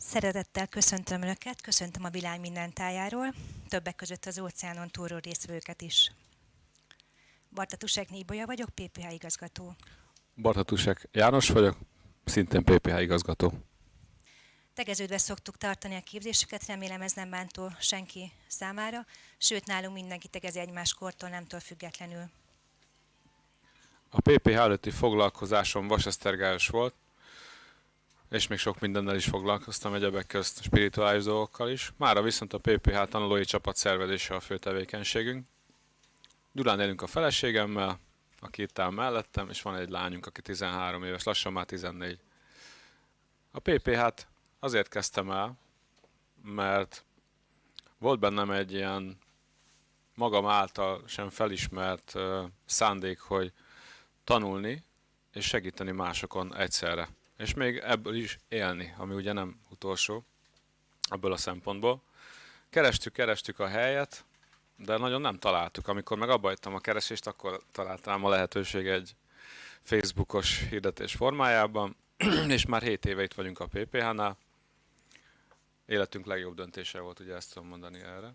Szeretettel köszöntöm Önöket, köszöntöm a világ minden tájáról, többek között az óceánon túlról részvőket is. Bartatusek Nébolya vagyok, PPH igazgató. Bartatusek János vagyok, szintén PPH igazgató. Tegeződve szoktuk tartani a képzéseket, remélem ez nem bántó senki számára, sőt nálunk mindenki tegezi egymás kortól, nemtől függetlenül. A PPH előtti foglalkozásom vasesztergályos volt, és még sok mindennel is foglalkoztam, egyebek közt spirituális dolgokkal is. Mára viszont a PPH tanulói csapat szervezése a fő tevékenységünk. Gyulán élünk a feleségemmel, aki itt áll mellettem, és van egy lányunk, aki 13 éves, lassan már 14. A PPH-t azért kezdtem el, mert volt bennem egy ilyen magam által sem felismert uh, szándék, hogy tanulni és segíteni másokon egyszerre és még ebből is élni, ami ugye nem utolsó ebből a szempontból. Kerestük, kerestük a helyet, de nagyon nem találtuk. Amikor meg abba a keresést, akkor találtam a lehetőség egy Facebookos hirdetés formájában, és már 7 éve itt vagyunk a PPH-nál. Életünk legjobb döntése volt, ugye ezt tudom mondani erre.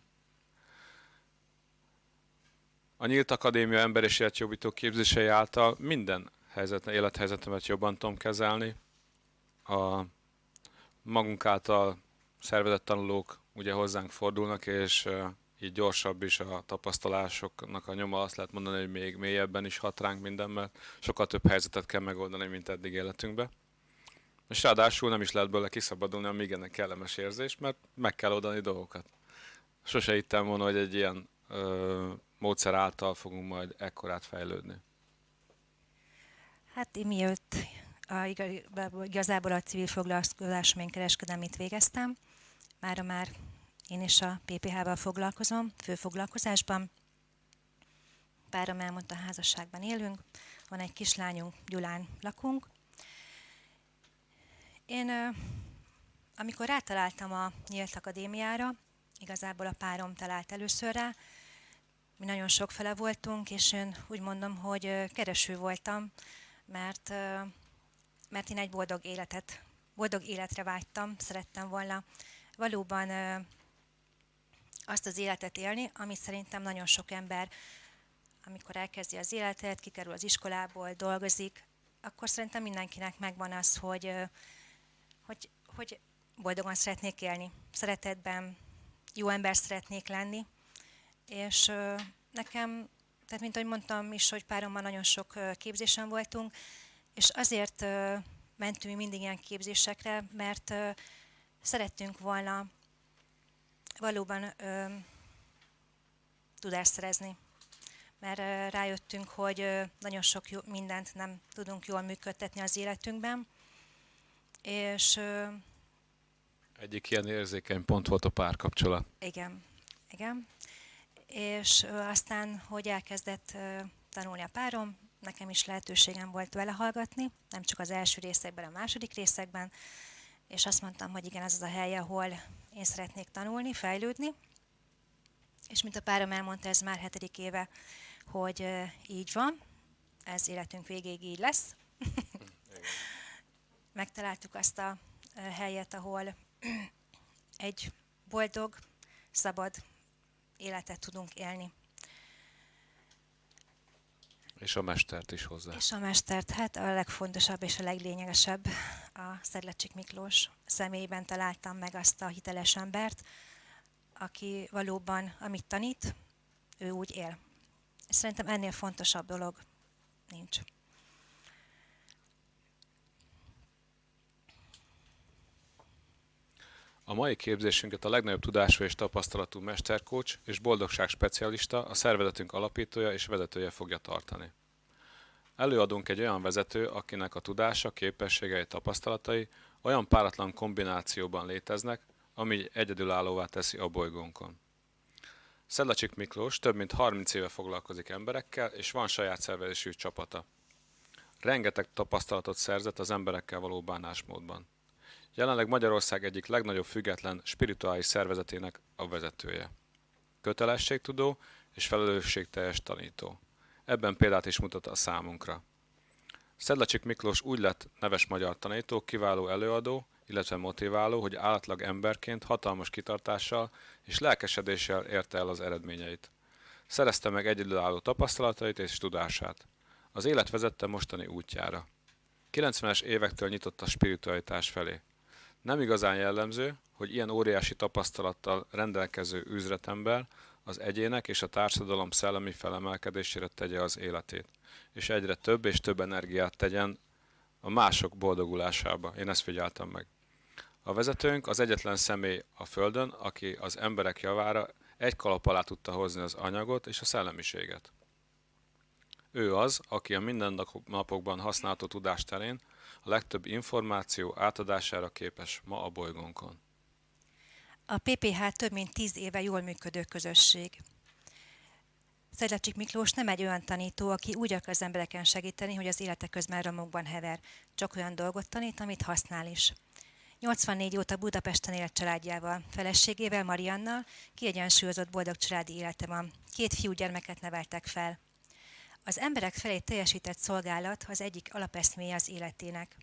A Nyílt Akadémia ember és életjobbító képzései által minden helyzet, élethelyzetemet jobban tudom kezelni, a magunk által szervezett tanulók ugye hozzánk fordulnak, és így gyorsabb is a tapasztalásoknak a nyoma, azt lehet mondani, hogy még mélyebben is hat ránk minden, mert sokkal több helyzetet kell megoldani, mint eddig életünkbe. És ráadásul nem is lehet belőle kiszabadulni, ami igen kellemes érzés, mert meg kell oldani dolgokat. Sose hittem volna, hogy egy ilyen ö, módszer által fogunk majd ekkorát fejlődni. Hát én miatt a, igazából a civil foglalkozásomén kereskedelmit végeztem. Mára már én is a PPH-val foglalkozom, főfoglalkozásban. Párom elmondta, házasságban élünk, van egy kislányunk, Gyulán lakunk. Én, amikor rátaláltam a Nyílt Akadémiára, igazából a párom talált először rá, mi nagyon sok fele voltunk, és én úgy mondom, hogy kereső voltam, mert mert én egy boldog életet, boldog életre vágytam, szerettem volna valóban azt az életet élni, amit szerintem nagyon sok ember, amikor elkezdi az életet, kikerül az iskolából, dolgozik, akkor szerintem mindenkinek megvan az, hogy, hogy, hogy boldogan szeretnék élni, szeretetben, jó ember szeretnék lenni, és nekem, tehát mint ahogy mondtam is, hogy párommal nagyon sok képzésen voltunk, és azért mentünk mi mindig ilyen képzésekre, mert szerettünk volna valóban tudást szerezni. Mert rájöttünk, hogy nagyon sok mindent nem tudunk jól működtetni az életünkben. És egyik ilyen érzékeny pont volt a párkapcsolat. Igen, igen. És aztán, hogy elkezdett tanulni a párom, nekem is lehetőségem volt vele hallgatni, nem csak az első részekben, a második részekben, és azt mondtam, hogy igen, az az a hely, ahol én szeretnék tanulni, fejlődni. És mint a párom elmondta, ez már hetedik éve, hogy így van, ez életünk végéig így lesz. Megtaláltuk azt a helyet, ahol egy boldog, szabad életet tudunk élni. És a mestert is hozzá. És a mestert, hát a legfontosabb és a leglényegesebb a Szedlecsik Miklós személyében találtam meg azt a hiteles embert, aki valóban, amit tanít, ő úgy él. És szerintem ennél fontosabb dolog nincs. A mai képzésünket a legnagyobb tudású és tapasztalatú mesterkócs és boldogság specialista, a szervezetünk alapítója és vezetője fogja tartani. Előadunk egy olyan vezető, akinek a tudása, képességei, tapasztalatai olyan páratlan kombinációban léteznek, ami egyedülállóvá teszi a bolygónkon. Szedlacsik Miklós több mint 30 éve foglalkozik emberekkel, és van saját szervezésű csapata. Rengeteg tapasztalatot szerzett az emberekkel való bánásmódban. Jelenleg Magyarország egyik legnagyobb független spirituális szervezetének a vezetője. Kötelességtudó és felelősségteljes tanító. Ebben példát is mutat a számunkra. Szedlacsik Miklós úgy lett neves magyar tanító, kiváló előadó, illetve motiváló, hogy átlag emberként hatalmas kitartással és lelkesedéssel érte el az eredményeit. Szerezte meg egyedülálló tapasztalatait és tudását. Az élet vezette mostani útjára. 90-es évektől nyitott a spiritualitás felé. Nem igazán jellemző, hogy ilyen óriási tapasztalattal rendelkező üzletember az egyének és a társadalom szellemi felemelkedésére tegye az életét, és egyre több és több energiát tegyen a mások boldogulásába. Én ezt figyeltem meg. A vezetőnk az egyetlen személy a Földön, aki az emberek javára egy kalap alá tudta hozni az anyagot és a szellemiséget. Ő az, aki a mindennapokban használható tudás terén a legtöbb információ átadására képes ma a bolygónkon. A PPH több mint tíz éve jól működő közösség. Szedlacsik Miklós nem egy olyan tanító, aki úgy akar az embereken segíteni, hogy az élete közben romokban hever. Csak olyan dolgot tanít, amit használ is. 84 óta Budapesten élt családjával, feleségével, Mariannal, kiegyensúlyozott boldog családi élete van. Két fiúgyermeket neveltek fel. Az emberek felé teljesített szolgálat az egyik alapeszméje az életének.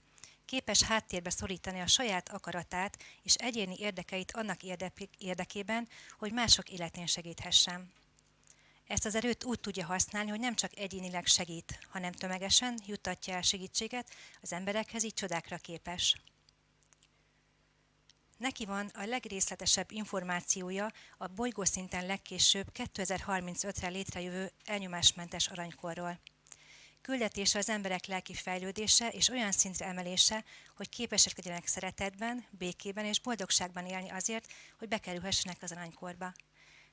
Képes háttérbe szorítani a saját akaratát és egyéni érdekeit annak érdekében, hogy mások életén segíthessen. Ezt az erőt úgy tudja használni, hogy nem csak egyénileg segít, hanem tömegesen juttatja el segítséget az emberekhez, így csodákra képes. Neki van a legrészletesebb információja a bolygószinten legkésőbb 2035-re létrejövő elnyomásmentes aranykorról. Küldetése az emberek lelki fejlődése és olyan szintre emelése, hogy képesek legyenek szeretetben, békében és boldogságban élni azért, hogy bekerülhessenek az aranykorba.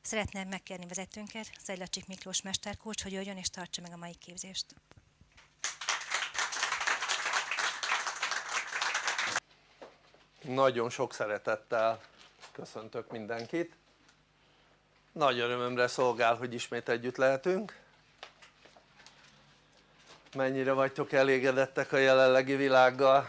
Szeretném megkérni vezetőnket, Zajlacsik Miklós mesterkócs, hogy jöjjön és tartsa meg a mai képzést. Nagyon sok szeretettel köszöntök mindenkit. Nagy örömömre szolgál, hogy ismét együtt lehetünk. Mennyire vagytok elégedettek a jelenlegi világgal?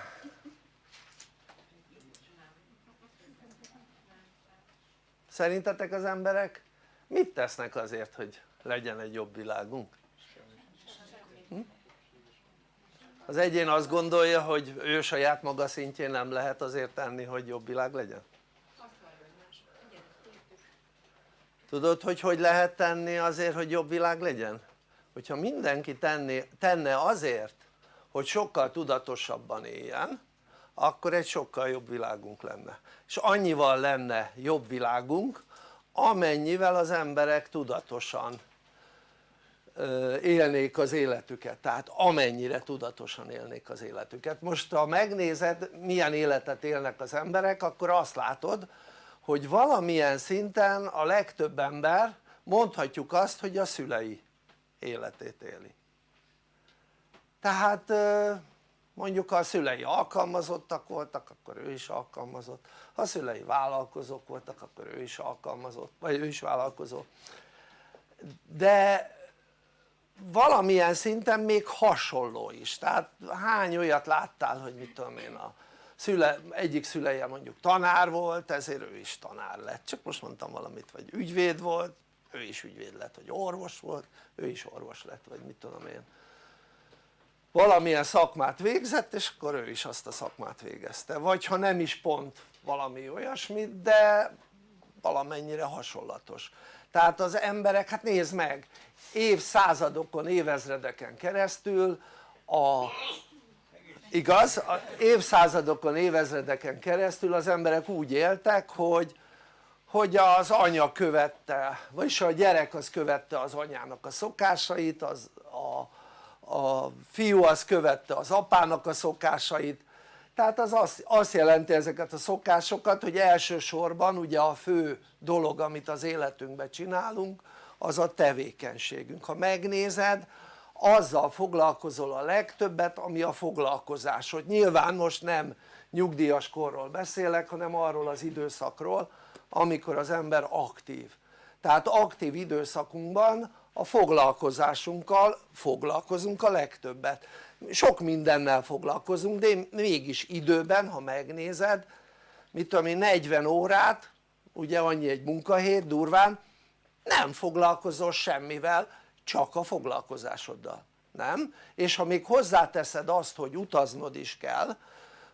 Szerintetek az emberek mit tesznek azért, hogy legyen egy jobb világunk? Hm? Az egyén azt gondolja hogy ő saját maga szintjén nem lehet azért tenni hogy jobb világ legyen? tudod hogy hogy lehet tenni azért hogy jobb világ legyen? hogyha mindenki tenni, tenne azért hogy sokkal tudatosabban éljen akkor egy sokkal jobb világunk lenne és annyival lenne jobb világunk amennyivel az emberek tudatosan élnék az életüket, tehát amennyire tudatosan élnék az életüket. Most ha megnézed milyen életet élnek az emberek akkor azt látod hogy valamilyen szinten a legtöbb ember mondhatjuk azt hogy a szülei életét éli. Tehát mondjuk ha a szülei alkalmazottak voltak akkor ő is alkalmazott. Ha a szülei vállalkozók voltak akkor ő is alkalmazott vagy ő is vállalkozó. De valamilyen szinten még hasonló is, tehát hány olyat láttál hogy mit tudom én a szüle, egyik szüleje mondjuk tanár volt ezért ő is tanár lett, csak most mondtam valamit, vagy ügyvéd volt, ő is ügyvéd lett, vagy orvos volt, ő is orvos lett, vagy mit tudom én. Valamilyen szakmát végzett és akkor ő is azt a szakmát végezte, vagy ha nem is pont valami olyasmit de valamennyire hasonlatos tehát az emberek, hát nézd meg évszázadokon, évezredeken keresztül a igaz? Évszázadokon, évezredeken keresztül az emberek úgy éltek hogy hogy az anya követte, vagyis a gyerek az követte az anyának a szokásait, az, a, a fiú az követte az apának a szokásait tehát az azt, azt jelenti ezeket a szokásokat hogy elsősorban ugye a fő dolog amit az életünkben csinálunk az a tevékenységünk, ha megnézed azzal foglalkozol a legtöbbet ami a foglalkozásod, nyilván most nem nyugdíjas korról beszélek hanem arról az időszakról amikor az ember aktív. Tehát aktív időszakunkban a foglalkozásunkkal foglalkozunk a legtöbbet sok mindennel foglalkozunk de mégis időben ha megnézed mit tudom én 40 órát ugye annyi egy munkahét durván nem foglalkozol semmivel csak a foglalkozásoddal nem? és ha még hozzáteszed azt hogy utaznod is kell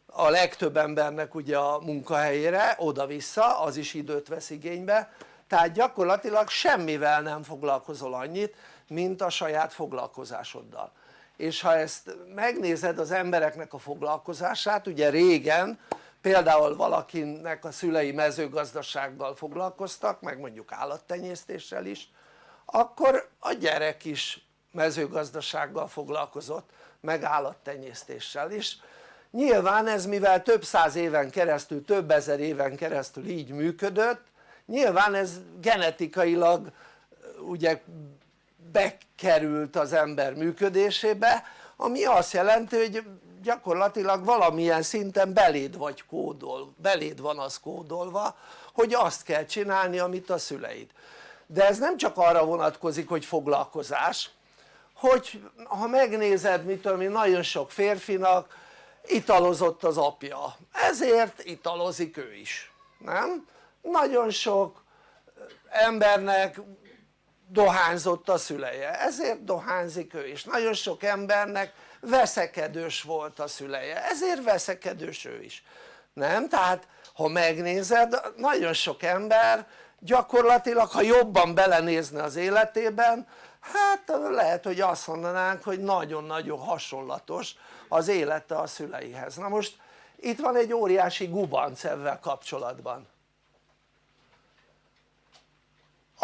a legtöbb embernek ugye a munkahelyére oda-vissza az is időt vesz igénybe tehát gyakorlatilag semmivel nem foglalkozol annyit mint a saját foglalkozásoddal és ha ezt megnézed az embereknek a foglalkozását ugye régen például valakinek a szülei mezőgazdasággal foglalkoztak meg mondjuk állattenyésztéssel is akkor a gyerek is mezőgazdasággal foglalkozott meg állattenyésztéssel is. Nyilván ez mivel több száz éven keresztül, több ezer éven keresztül így működött nyilván ez genetikailag ugye bekerült az ember működésébe ami azt jelenti hogy gyakorlatilag valamilyen szinten beléd vagy kódol, beléd van az kódolva hogy azt kell csinálni amit a szüleid de ez nem csak arra vonatkozik hogy foglalkozás hogy ha megnézed mit tudom én nagyon sok férfinak italozott az apja ezért italozik ő is nem? nagyon sok embernek dohányzott a szüleje. Ezért dohányzik ő is. Nagyon sok embernek veszekedős volt a szüleje. Ezért veszekedős ő is. Nem? tehát ha megnézed nagyon sok ember gyakorlatilag ha jobban belenézne az életében hát lehet hogy azt mondanánk hogy nagyon-nagyon hasonlatos az élete a szüleihez. Na most itt van egy óriási gubanc ezzel kapcsolatban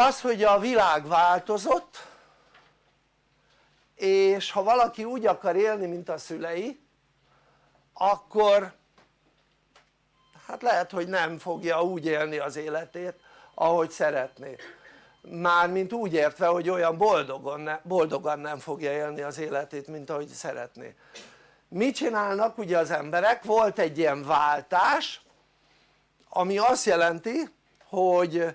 az hogy a világ változott és ha valaki úgy akar élni mint a szülei akkor hát lehet hogy nem fogja úgy élni az életét ahogy szeretné mármint úgy értve hogy olyan boldogan, ne, boldogan nem fogja élni az életét mint ahogy szeretné mit csinálnak ugye az emberek? volt egy ilyen váltás ami azt jelenti hogy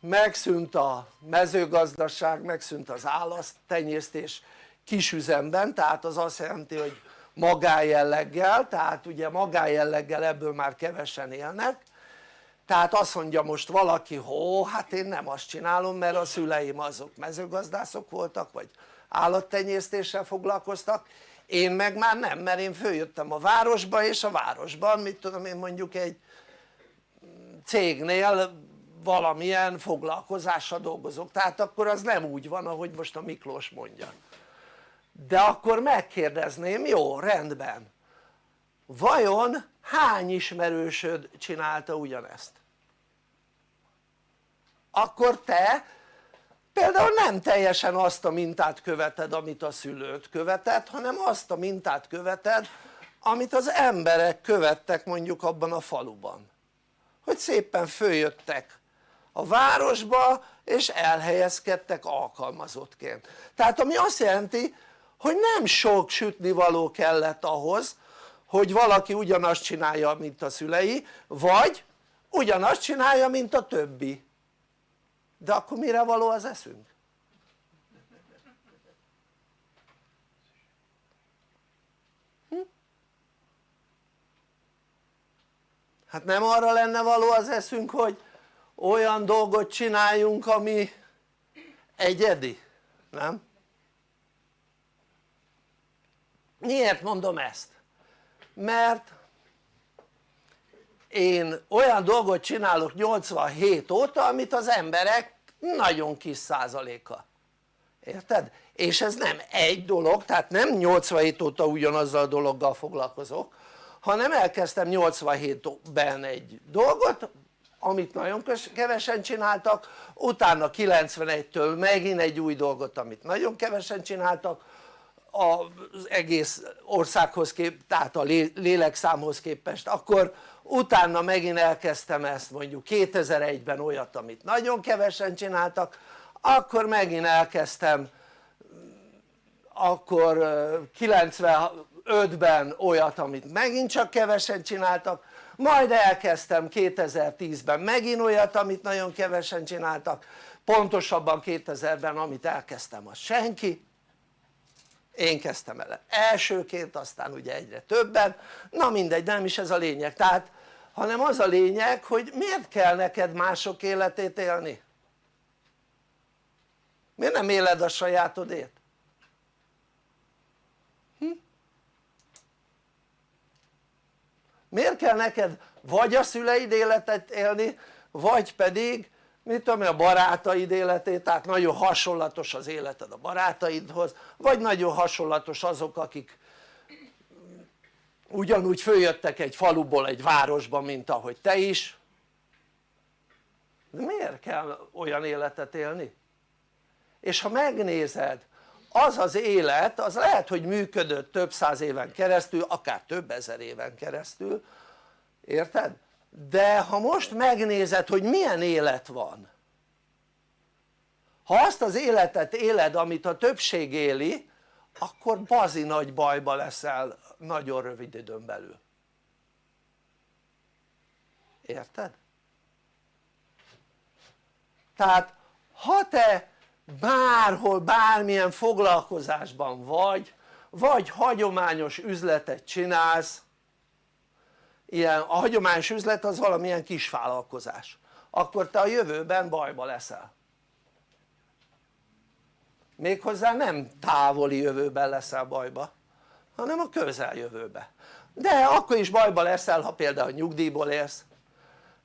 megszűnt a mezőgazdaság, megszűnt az állattenyésztés kisüzemben, tehát az azt jelenti hogy magájelleggel, tehát ugye magájelleggel ebből már kevesen élnek. Tehát azt mondja most valaki hó hát én nem azt csinálom mert a szüleim azok mezőgazdászok voltak vagy állattenyésztéssel foglalkoztak. Én meg már nem mert én följöttem a városba és a városban mit tudom én mondjuk egy cégnél valamilyen foglalkozással dolgozok. Tehát akkor az nem úgy van ahogy most a Miklós mondja. De akkor megkérdezném jó rendben. Vajon hány ismerősöd csinálta ugyanezt? akkor te például nem teljesen azt a mintát követed amit a szülőt követett hanem azt a mintát követed amit az emberek követtek mondjuk abban a faluban. Hogy szépen följöttek a városba és elhelyezkedtek alkalmazottként tehát ami azt jelenti hogy nem sok sütnivaló kellett ahhoz hogy valaki ugyanazt csinálja mint a szülei vagy ugyanazt csinálja mint a többi de akkor mire való az eszünk? Hm? hát nem arra lenne való az eszünk hogy olyan dolgot csináljunk ami egyedi, nem? miért mondom ezt? mert én olyan dolgot csinálok 87 óta amit az emberek nagyon kis százaléka érted? és ez nem egy dolog tehát nem 87 óta ugyanazzal a dologgal foglalkozok hanem elkezdtem 87-ben egy dolgot amit nagyon kevesen csináltak utána 91-től megint egy új dolgot amit nagyon kevesen csináltak az egész országhoz kép, tehát a lélekszámhoz képest. Akkor utána megint elkezdtem ezt mondjuk 2001-ben olyat amit nagyon kevesen csináltak akkor megint elkezdtem akkor 95-ben olyat amit megint csak kevesen csináltak majd elkezdtem 2010-ben megint olyat amit nagyon kevesen csináltak. Pontosabban 2000-ben amit elkezdtem az senki. Én kezdtem el elsőként aztán ugye egyre többen. Na mindegy nem is ez a lényeg. Tehát hanem az a lényeg hogy miért kell neked mások életét élni? miért nem éled a sajátodét? Miért kell neked vagy a szüleid életet élni vagy pedig mit tudom a barátaid életét tehát nagyon hasonlatos az életed a barátaidhoz vagy nagyon hasonlatos azok akik ugyanúgy följöttek egy faluból egy városba mint ahogy te is de miért kell olyan életet élni? és ha megnézed az az élet az lehet hogy működött több száz éven keresztül akár több ezer éven keresztül érted? de ha most megnézed hogy milyen élet van ha azt az életet éled amit a többség éli akkor bazi nagy bajba leszel nagyon rövid időn belül érted? tehát ha te bárhol bármilyen foglalkozásban vagy vagy hagyományos üzletet csinálsz ilyen, a hagyományos üzlet az valamilyen kis vállalkozás. Akkor te a jövőben bajba leszel. Méghozzá nem távoli jövőben leszel bajba hanem a közeljövőben de akkor is bajba leszel ha például nyugdíjból élsz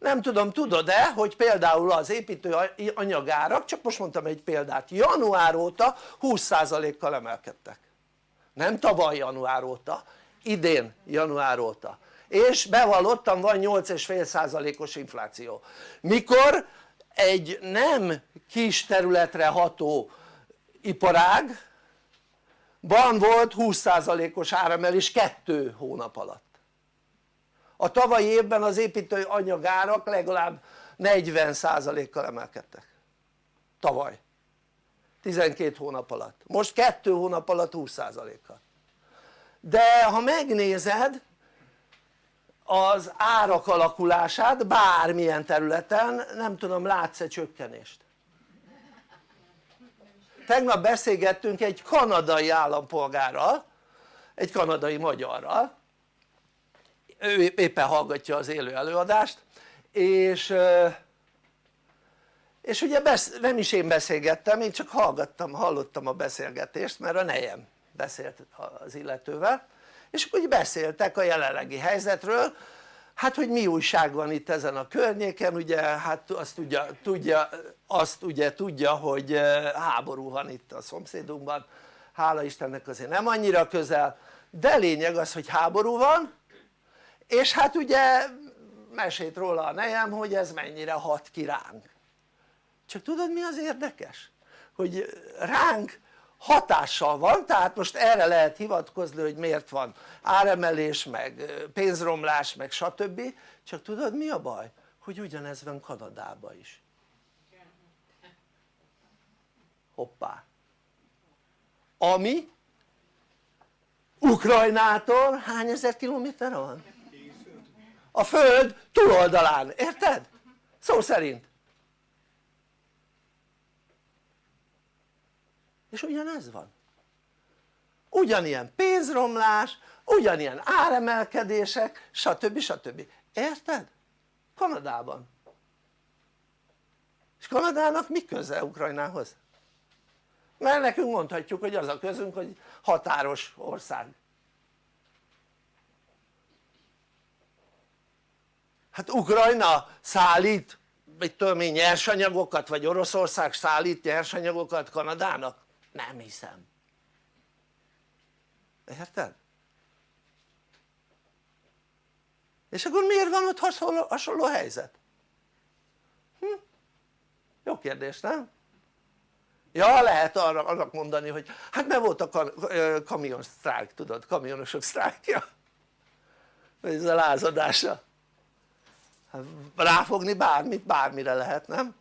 nem tudom tudod-e hogy például az építő anyagárak csak most mondtam egy példát január óta 20%-kal emelkedtek. Nem tavaly január óta idén január óta. És bevallottam van 8,5%-os infláció. Mikor egy nem kis területre ható iparág van volt 20%-os áremelés kettő hónap alatt a tavalyi évben az építő anyagárak legalább 40%-kal emelkedtek. Tavaly. 12 hónap alatt, most 2 hónap alatt 20%-kal de ha megnézed az árak alakulását bármilyen területen nem tudom látsz-e csökkenést? Tegnap beszélgettünk egy kanadai állampolgárral egy kanadai magyarral ő éppen hallgatja az élő előadást és és ugye besz, nem is én beszélgettem, én csak hallgattam, hallottam a beszélgetést mert a nejem beszélt az illetővel és akkor beszéltek a jelenlegi helyzetről. Hát hogy mi újság van itt ezen a környéken ugye hát azt tudja, tudja, azt ugye tudja hogy háború van itt a szomszédunkban. Hála Istennek azért nem annyira közel de lényeg az hogy háború van és hát ugye mesélt róla a nejem hogy ez mennyire hat ki ránk csak tudod mi az érdekes? hogy ránk hatással van tehát most erre lehet hivatkozni hogy miért van áremelés meg pénzromlás meg stb csak tudod mi a baj? hogy ugyanez van Kanadában is hoppá ami Ukrajnától hány ezer kilométer van? A föld túloldalán, érted? szó szerint és ugyanez van ugyanilyen pénzromlás, ugyanilyen áremelkedések stb. stb. érted? Kanadában és Kanadának mi köze Ukrajnához? mert nekünk mondhatjuk hogy az a közünk hogy határos ország hát Ukrajna szállít mit tudom én nyersanyagokat vagy Oroszország szállít nyersanyagokat Kanadának? nem hiszem érted? és akkor miért van ott hasonló, hasonló helyzet? Hm? jó kérdés nem? ja lehet arra, annak mondani hogy hát mert volt a kamion sztrájk tudod kamionosok sztrájkja ez a lázadása ráfogni bármit bármire lehet nem?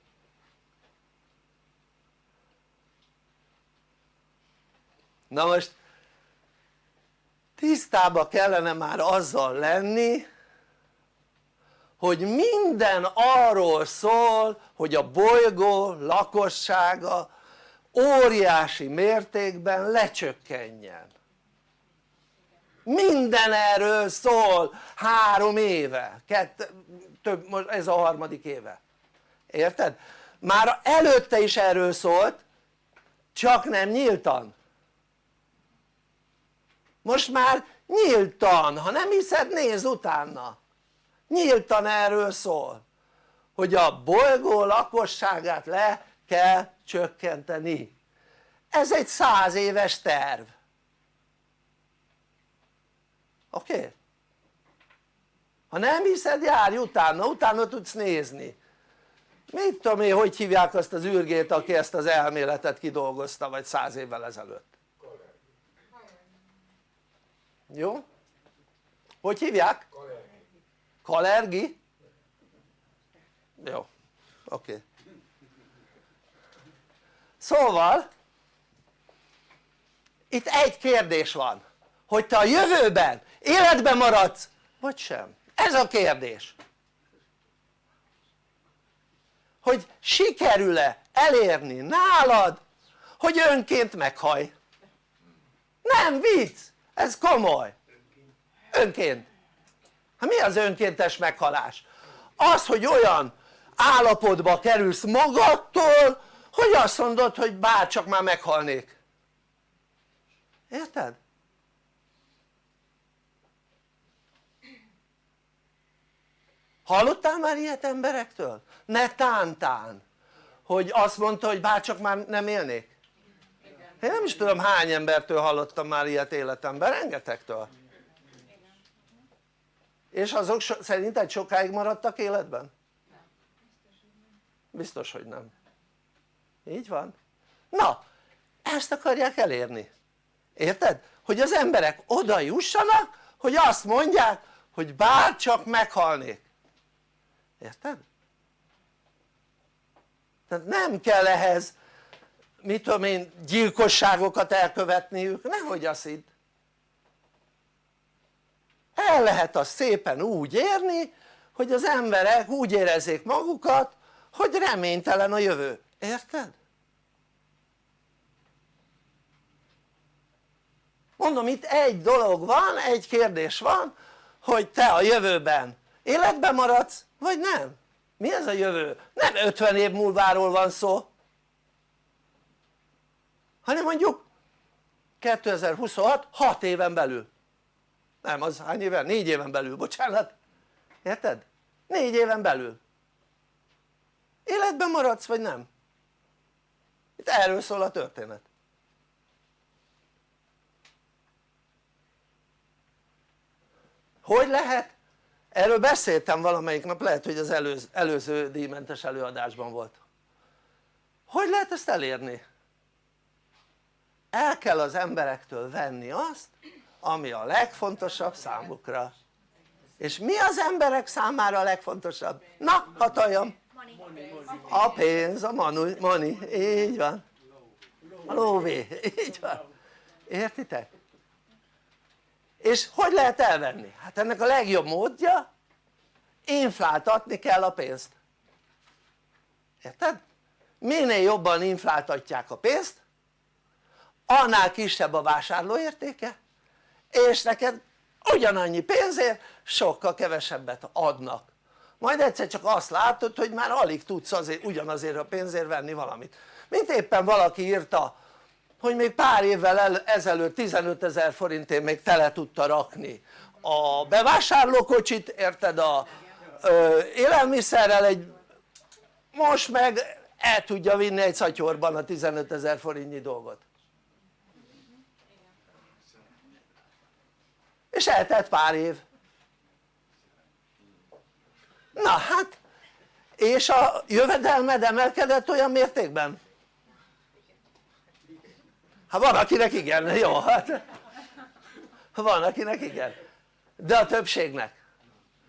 na most tisztába kellene már azzal lenni hogy minden arról szól hogy a bolygó lakossága óriási mértékben lecsökkenjen. Minden erről szól. Három éve, kett, több, most ez a harmadik éve érted? már előtte is erről szólt csak nem nyíltan most már nyíltan, ha nem hiszed nézz utána nyíltan erről szól hogy a bolygó lakosságát le kell csökkenteni ez egy száz éves terv oké? Okay? Ha nem hiszed járj utána, utána tudsz nézni mit tudom én hogy hívják azt az űrgét aki ezt az elméletet kidolgozta vagy száz évvel ezelőtt jó? hogy hívják? Kalergi? jó, oké okay. szóval itt egy kérdés van hogy te a jövőben életben maradsz vagy sem, ez a kérdés. Hogy sikerül-e elérni nálad hogy önként meghaj? Nem vicc ez komoly. Önként. Hát mi az önkéntes meghalás? az hogy olyan állapotba kerülsz magadtól hogy azt mondod hogy bárcsak már meghalnék. Érted? Hallottál már ilyet emberektől? ne tántán hogy azt mondta hogy bárcsak már nem élnék? Én nem is tudom hány embertől hallottam már ilyet életemben, rengetegtől. És azok so, szerinted sokáig maradtak életben? biztos hogy nem. Így van. Na ezt akarják elérni. Érted? hogy az emberek oda jussanak hogy azt mondják hogy bárcsak meghalnék érted? tehát nem kell ehhez mit tudom én gyilkosságokat elkövetniük, nehogy azt hidd el lehet azt szépen úgy érni hogy az emberek úgy érezzék magukat hogy reménytelen a jövő, érted? mondom itt egy dolog van, egy kérdés van hogy te a jövőben életben maradsz vagy nem? mi ez a jövő? nem 50 év múlváról van szó hanem mondjuk 2026 6 éven belül nem az hány éven? 4 éven belül bocsánat érted? 4 éven belül életben maradsz vagy nem? itt erről szól a történet hogy lehet? Erről beszéltem valamelyik nap lehet hogy az előző, előző díjmentes előadásban volt. Hogy lehet ezt elérni? el kell az emberektől venni azt ami a legfontosabb számukra. És mi az emberek számára a legfontosabb? na hataljam a pénz, a money, money, így van. A lóvé, így van. Értitek? És hogy lehet elvenni? hát ennek a legjobb módja infláltatni kell a pénzt érted? minél jobban infláltatják a pénzt annál kisebb a vásárlóértéke és neked ugyanannyi pénzért sokkal kevesebbet adnak majd egyszer csak azt látod hogy már alig tudsz azért ugyanazért a pénzért venni valamit mint éppen valaki írta hogy még pár évvel ezelőtt 15 ezer forintért még tele tudta rakni. A bevásárlókocsit érted a ö, élelmiszerrel egy most meg el tudja vinni egy szatyorban a 15 ezer forintnyi dolgot. És eltelt pár év. Na hát és a jövedelmed emelkedett olyan mértékben? Hát van akinek igen, jó hát. Van akinek igen. De a többségnek.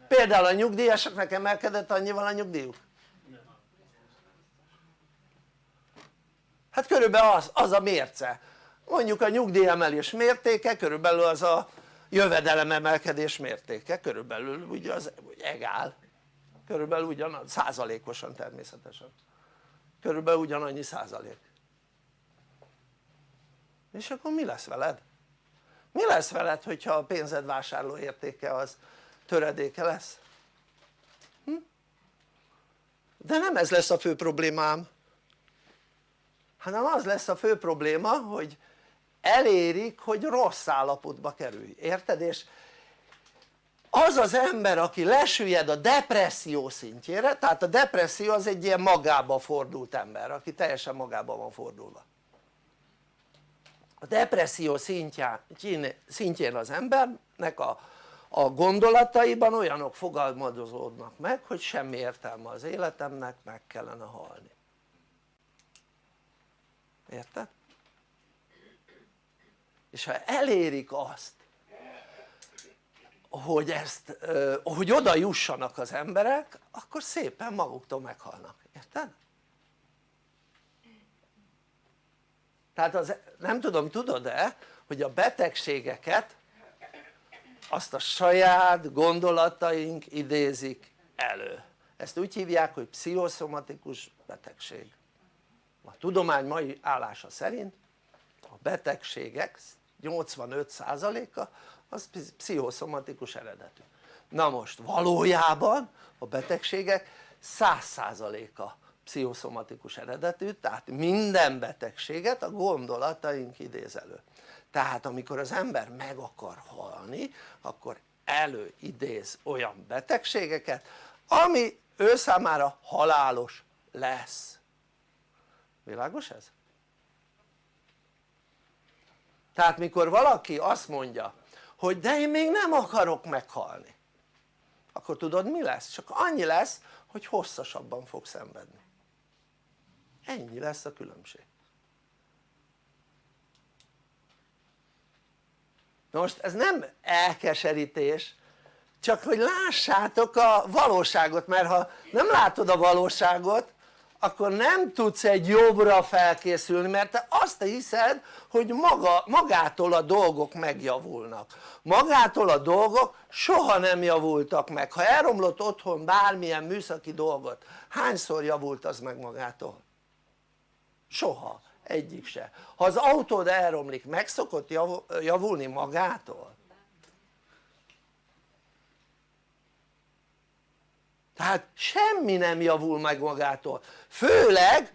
Például a nyugdíjasoknak emelkedett annyival a nyugdíjuk. Hát körülbelül az, az a mérce. Mondjuk a nyugdíjemelés mértéke körülbelül az a jövedelem emelkedés mértéke. Körülbelül ugye az egál. Körülbelül ugyanaz, százalékosan természetesen. Körülbelül ugyanannyi százalék és akkor mi lesz veled? mi lesz veled hogyha a pénzed vásárló értéke az töredéke lesz? Hm? de nem ez lesz a fő problémám hanem az lesz a fő probléma hogy elérik hogy rossz állapotba kerülj, érted? és az az ember aki lesüllyed a depresszió szintjére tehát a depresszió az egy ilyen magába fordult ember aki teljesen magába van fordulva a depresszió szintjén, szintjén az embernek a, a gondolataiban olyanok fogalmazódnak meg hogy semmi értelme az életemnek meg kellene halni érted? és ha elérik azt hogy ezt, hogy oda jussanak az emberek akkor szépen maguktól meghalnak, érted? Tehát az, nem tudom tudod-e hogy a betegségeket azt a saját gondolataink idézik elő. Ezt úgy hívják hogy pszichoszomatikus betegség. A tudomány mai állása szerint a betegségek 85%-a az pszichoszomatikus eredetű. Na most valójában a betegségek 100%-a pszichoszomatikus eredetű tehát minden betegséget a gondolataink idéz elő tehát amikor az ember meg akar halni akkor előidéz olyan betegségeket ami ő számára halálos lesz világos ez? tehát mikor valaki azt mondja hogy de én még nem akarok meghalni akkor tudod mi lesz? csak annyi lesz hogy hosszasabban fog szenvedni ennyi lesz a különbség. Most ez nem elkeserítés csak hogy lássátok a valóságot mert ha nem látod a valóságot akkor nem tudsz egy jobbra felkészülni mert te azt hiszed hogy maga, magától a dolgok megjavulnak. Magától a dolgok soha nem javultak meg. Ha elromlott otthon bármilyen műszaki dolgot hányszor javult az meg magától? Soha, egyik se. Ha az autód elromlik meg szokott javulni magától? tehát semmi nem javul meg magától. Főleg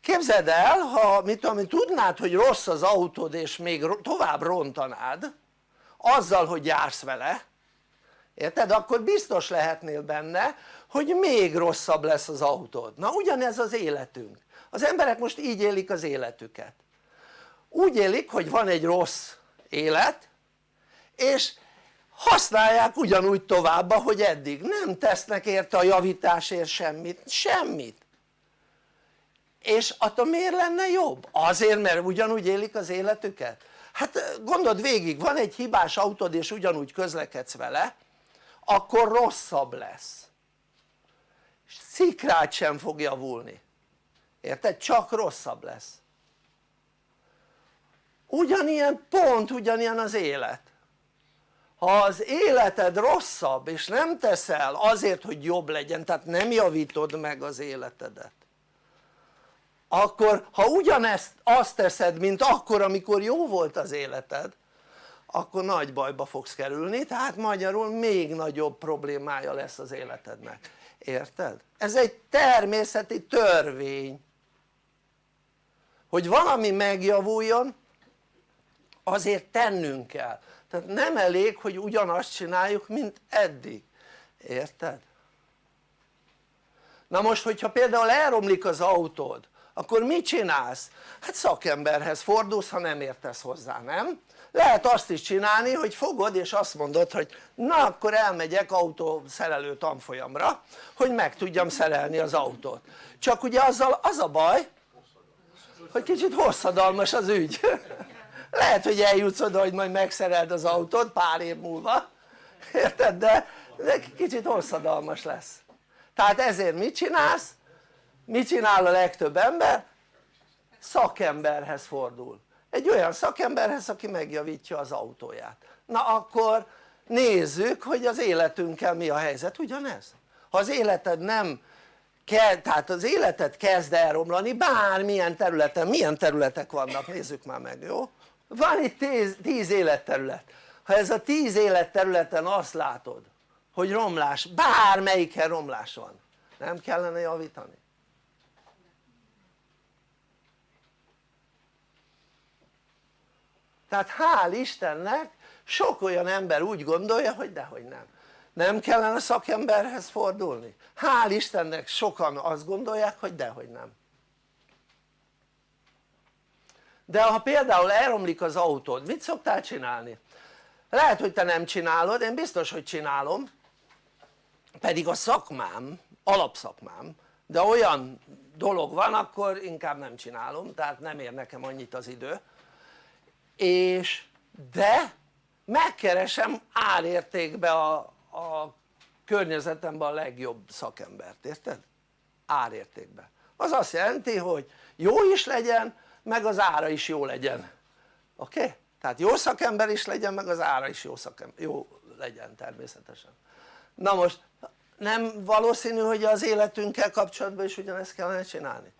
képzeld el ha mit tudom tudnád hogy rossz az autód és még tovább rontanád azzal hogy jársz vele érted? akkor biztos lehetnél benne hogy még rosszabb lesz az autód. Na ugyanez az életünk az emberek most így élik az életüket. Úgy élik hogy van egy rossz élet és használják ugyanúgy tovább ahogy eddig, nem tesznek érte a javításért semmit, semmit. És attól miért lenne jobb? azért mert ugyanúgy élik az életüket? hát gondold végig van egy hibás autód és ugyanúgy közlekedsz vele akkor rosszabb lesz. Szikrát sem fog javulni érted? csak rosszabb lesz ugyanilyen pont ugyanilyen az élet ha az életed rosszabb és nem teszel azért hogy jobb legyen tehát nem javítod meg az életedet akkor ha ugyanezt azt teszed mint akkor amikor jó volt az életed akkor nagy bajba fogsz kerülni tehát magyarul még nagyobb problémája lesz az életednek érted? ez egy természeti törvény hogy valami megjavuljon azért tennünk kell tehát nem elég hogy ugyanazt csináljuk mint eddig, érted? na most hogyha például elromlik az autód akkor mit csinálsz? hát szakemberhez fordulsz ha nem értesz hozzá, nem? lehet azt is csinálni hogy fogod és azt mondod hogy na akkor elmegyek autószerelő tanfolyamra hogy meg tudjam szerelni az autót csak ugye azzal az a baj hogy kicsit hosszadalmas az ügy lehet hogy eljutsz oda hogy majd megszereld az autót pár év múlva érted? de, de kicsit hosszadalmas lesz tehát ezért mit csinálsz? mit csinál a legtöbb ember? szakemberhez fordul egy olyan szakemberhez aki megjavítja az autóját na akkor nézzük hogy az életünkkel mi a helyzet, ugyanez? ha az életed nem kell, tehát az életed kezd elromlani bármilyen területen, milyen területek vannak nézzük már meg jó? van itt tíz, tíz életterület ha ez a tíz életterületen azt látod hogy romlás, bármelyiken romlás van nem kellene javítani? tehát hál' Istennek sok olyan ember úgy gondolja hogy dehogy nem nem kellene szakemberhez fordulni? hál' Istennek sokan azt gondolják hogy dehogy nem de ha például elromlik az autód mit szoktál csinálni? lehet hogy te nem csinálod, én biztos hogy csinálom pedig a szakmám, alapszakmám de olyan dolog van akkor inkább nem csinálom tehát nem ér nekem annyit az idő és de megkeresem árértékbe a, a környezetemben a legjobb szakembert, érted? árértékben az azt jelenti hogy jó is legyen meg az ára is jó legyen oké? Okay? tehát jó szakember is legyen meg az ára is jó, szakember, jó legyen természetesen na most nem valószínű hogy az életünkkel kapcsolatban is ugyanezt kellene csinálni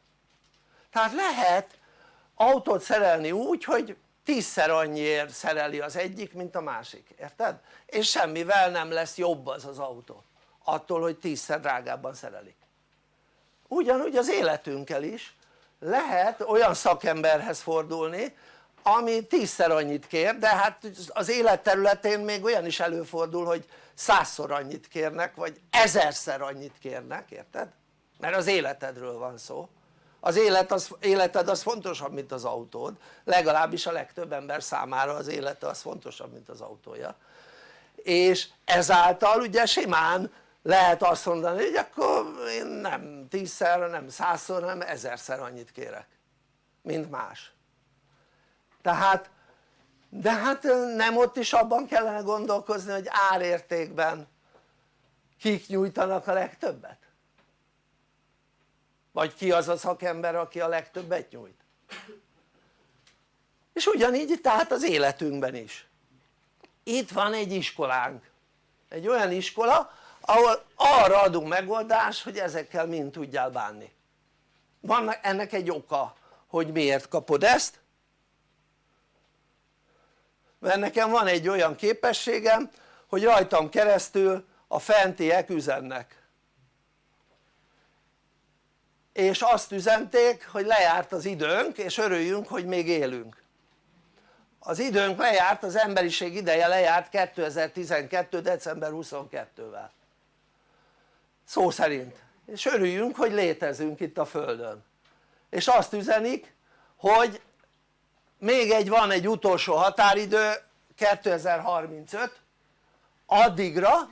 tehát lehet autót szerelni úgy hogy tízszer annyiért szereli az egyik mint a másik, érted? és semmivel nem lesz jobb az az autó attól hogy tízszer drágábban szerelik ugyanúgy az életünkkel is lehet olyan szakemberhez fordulni ami tízszer annyit kér de hát az élet területén még olyan is előfordul hogy százszor annyit kérnek vagy ezerszer annyit kérnek érted? mert az életedről van szó az élet az, életed az fontosabb mint az autód. Legalábbis a legtöbb ember számára az élete az fontosabb mint az autója. És ezáltal ugye simán lehet azt mondani hogy akkor én nem tízszer, nem százszor, nem ezerszer annyit kérek mint más. Tehát de hát nem ott is abban kellene gondolkozni hogy árértékben kik nyújtanak a legtöbbet? Vagy ki az a szakember aki a legtöbbet nyújt? És ugyanígy tehát az életünkben is. Itt van egy iskolánk. Egy olyan iskola ahol arra adunk megoldást hogy ezekkel mind tudjál bánni. Van ennek egy oka hogy miért kapod ezt? Mert nekem van egy olyan képességem hogy rajtam keresztül a fentiek üzennek és azt üzenték hogy lejárt az időnk és örüljünk hogy még élünk. Az időnk lejárt, az emberiség ideje lejárt 2012. december 22-vel szó szerint. És örüljünk hogy létezünk itt a földön. És azt üzenik hogy még egy van egy utolsó határidő 2035 addigra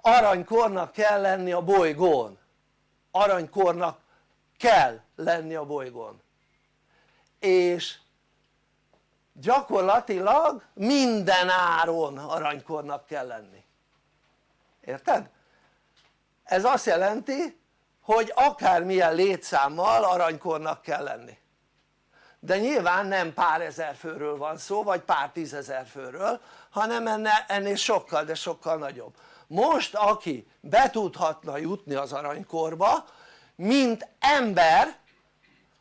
aranykornak kell lenni a bolygón aranykornak kell lenni a bolygón. És gyakorlatilag minden áron aranykornak kell lenni. Érted? ez azt jelenti hogy akármilyen létszámmal aranykornak kell lenni. De nyilván nem pár ezer főről van szó vagy pár tízezer főről hanem ennél sokkal de sokkal nagyobb most aki be tudhatna jutni az aranykorba mint ember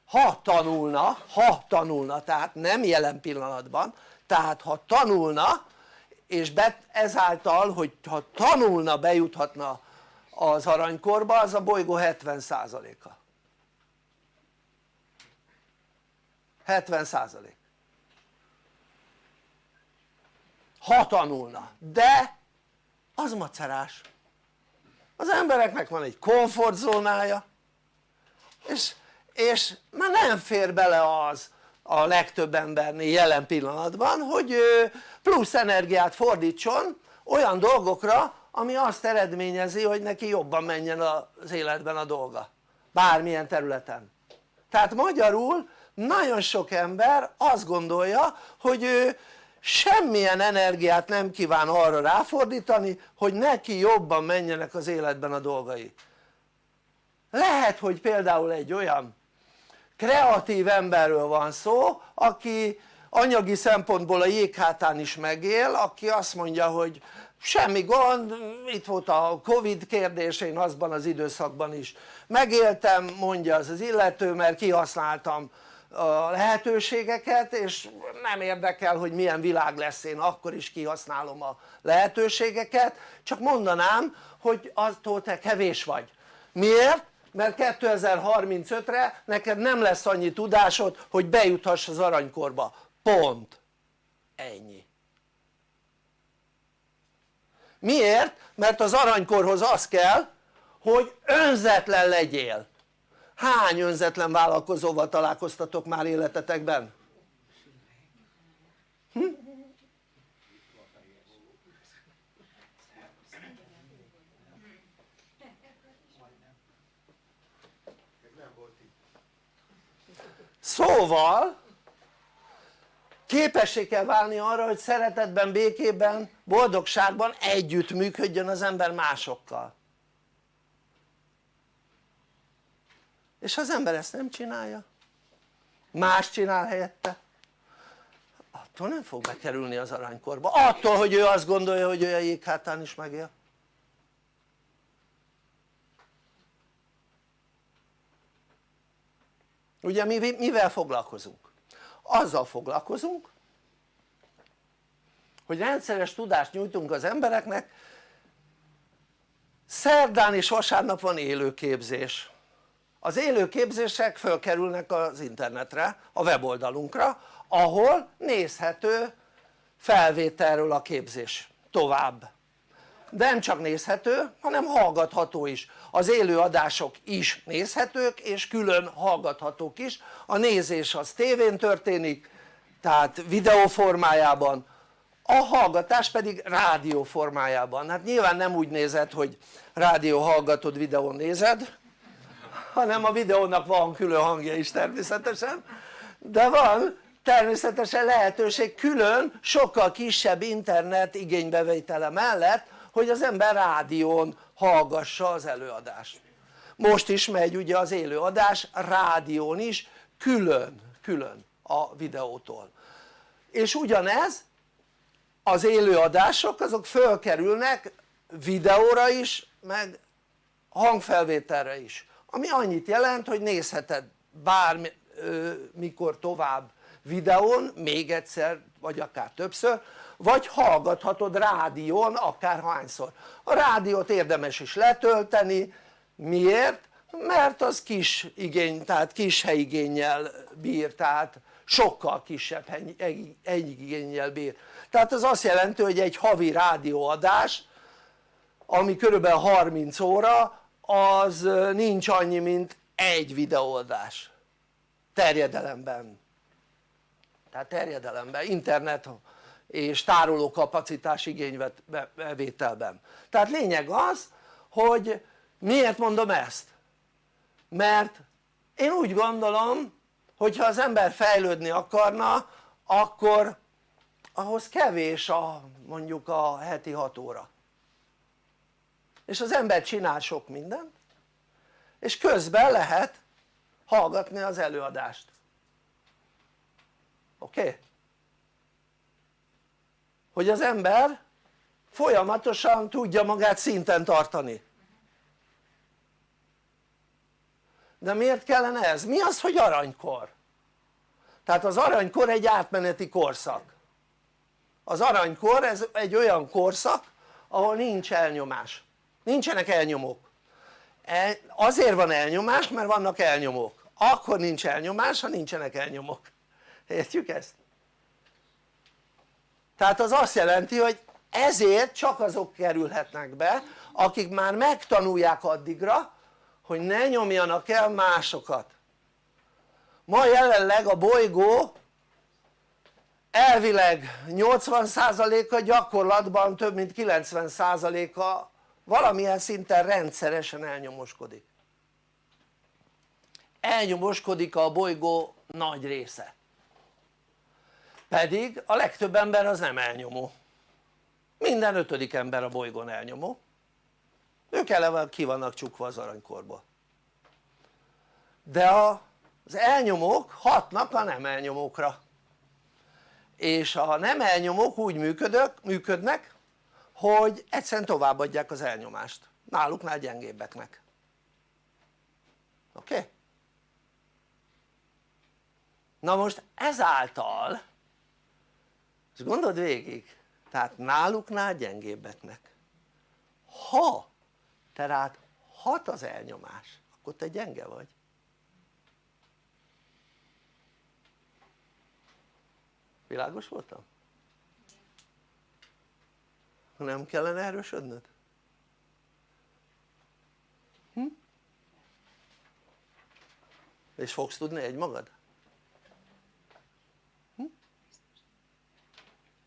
ha tanulna, ha tanulna tehát nem jelen pillanatban tehát ha tanulna és ezáltal hogy ha tanulna bejuthatna az aranykorba az a bolygó 70%-a 70 százalék. Ha tanulna, de az macerás. Az embereknek van egy komfortzónája és, és már nem fér bele az a legtöbb embernél jelen pillanatban hogy plusz energiát fordítson olyan dolgokra ami azt eredményezi hogy neki jobban menjen az életben a dolga. Bármilyen területen. Tehát magyarul nagyon sok ember azt gondolja hogy ő semmilyen energiát nem kíván arra ráfordítani hogy neki jobban menjenek az életben a dolgai. Lehet hogy például egy olyan kreatív emberről van szó aki anyagi szempontból a jéghátán is megél aki azt mondja hogy semmi gond, itt volt a Covid kérdés, én azban az időszakban is megéltem mondja az az illető mert kihasználtam a lehetőségeket és nem érdekel hogy milyen világ lesz én akkor is kihasználom a lehetőségeket. Csak mondanám hogy attól te kevés vagy. Miért? mert 2035-re neked nem lesz annyi tudásod hogy bejuthass az aranykorba. Pont. Ennyi. Miért? mert az aranykorhoz az kell hogy önzetlen legyél hány önzetlen vállalkozóval találkoztatok már életetekben? Hm? szóval képessé kell válni arra hogy szeretetben, békében, boldogságban együtt működjön az ember másokkal és ha az ember ezt nem csinálja más csinál helyette attól nem fog bekerülni az aranykorba, attól hogy ő azt gondolja hogy ő a jéghátán is megél. Ugye mi mivel foglalkozunk? azzal foglalkozunk hogy rendszeres tudást nyújtunk az embereknek. Szerdán és vasárnap van élőképzés az élőképzések fölkerülnek az internetre, a weboldalunkra ahol nézhető felvételről a képzés tovább. De nem csak nézhető hanem hallgatható is. Az élő adások is nézhetők és külön hallgathatók is. A nézés az tévén történik tehát videó formájában a hallgatás pedig rádió formájában. Hát nyilván nem úgy nézed hogy rádió hallgatod videón nézed hanem a videónak van külön hangja is természetesen. De van természetesen lehetőség külön sokkal kisebb internet igénybevétele mellett hogy az ember rádión hallgassa az előadást. Most is megy ugye az élőadás rádión is külön, külön a videótól. És ugyanez az élőadások azok fölkerülnek videóra is meg hangfelvételre is ami annyit jelent hogy nézheted bármikor tovább videón még egyszer vagy akár többször vagy hallgathatod rádión akárhányszor. A rádiót érdemes is letölteni. Miért? mert az kis igény, tehát kis helyigényel bír, tehát sokkal kisebb igényel bír. Tehát az azt jelenti hogy egy havi rádióadás ami körülbelül 30 óra az nincs annyi mint egy videóadás. Terjedelemben. Tehát terjedelemben, internet és tároló kapacitás igénybevételben tehát lényeg az hogy miért mondom ezt? mert én úgy gondolom hogyha az ember fejlődni akarna akkor ahhoz kevés a mondjuk a heti 6 óra és az ember csinál sok mindent és közben lehet hallgatni az előadást oké? Okay? hogy az ember folyamatosan tudja magát szinten tartani de miért kellene ez? mi az hogy aranykor? tehát az aranykor egy átmeneti korszak az aranykor ez egy olyan korszak ahol nincs elnyomás nincsenek elnyomók. E, azért van elnyomás mert vannak elnyomók. Akkor nincs elnyomás ha nincsenek elnyomók. Értjük ezt? tehát az azt jelenti hogy ezért csak azok kerülhetnek be akik már megtanulják addigra hogy ne nyomjanak el másokat. Ma jelenleg a bolygó elvileg 80%-a gyakorlatban több mint 90%-a valamilyen szinten rendszeresen elnyomoskodik. Elnyomoskodik a bolygó nagy része. Pedig a legtöbb ember az nem elnyomó. Minden ötödik ember a bolygón elnyomó. Ők eleve ki vannak csukva az aranykorba de az elnyomók hatnak a nem elnyomókra. És a nem elnyomók úgy működök, működnek hogy egyszerűen továbbadják az elnyomást náluknál gyengébbeknek oké? Okay? na most ezáltal és gondold végig tehát náluknál gyengébbeknek ha te rád hat az elnyomás akkor te gyenge vagy világos voltam? Nem kellene erősödnöd? Hm? és fogsz tudni egymagad? Hm?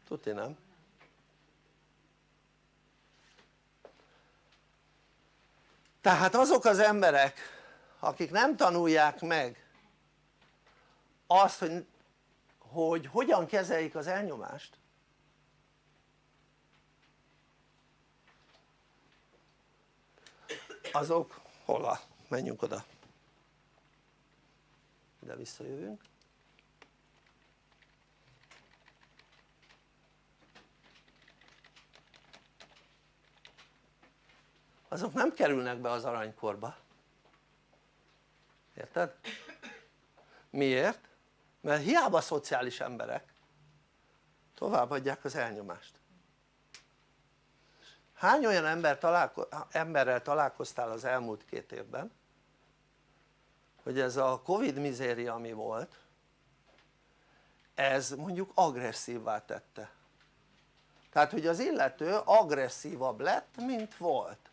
tudni nem? tehát azok az emberek akik nem tanulják meg azt hogy, hogy hogyan kezeljék az elnyomást azok hova? menjünk oda ide visszajövünk azok nem kerülnek be az aranykorba érted? miért? mert hiába szociális emberek továbbadják az elnyomást hány olyan ember találko emberrel találkoztál az elmúlt két évben hogy ez a covid mizéria ami volt ez mondjuk agresszívvá tette tehát hogy az illető agresszívabb lett mint volt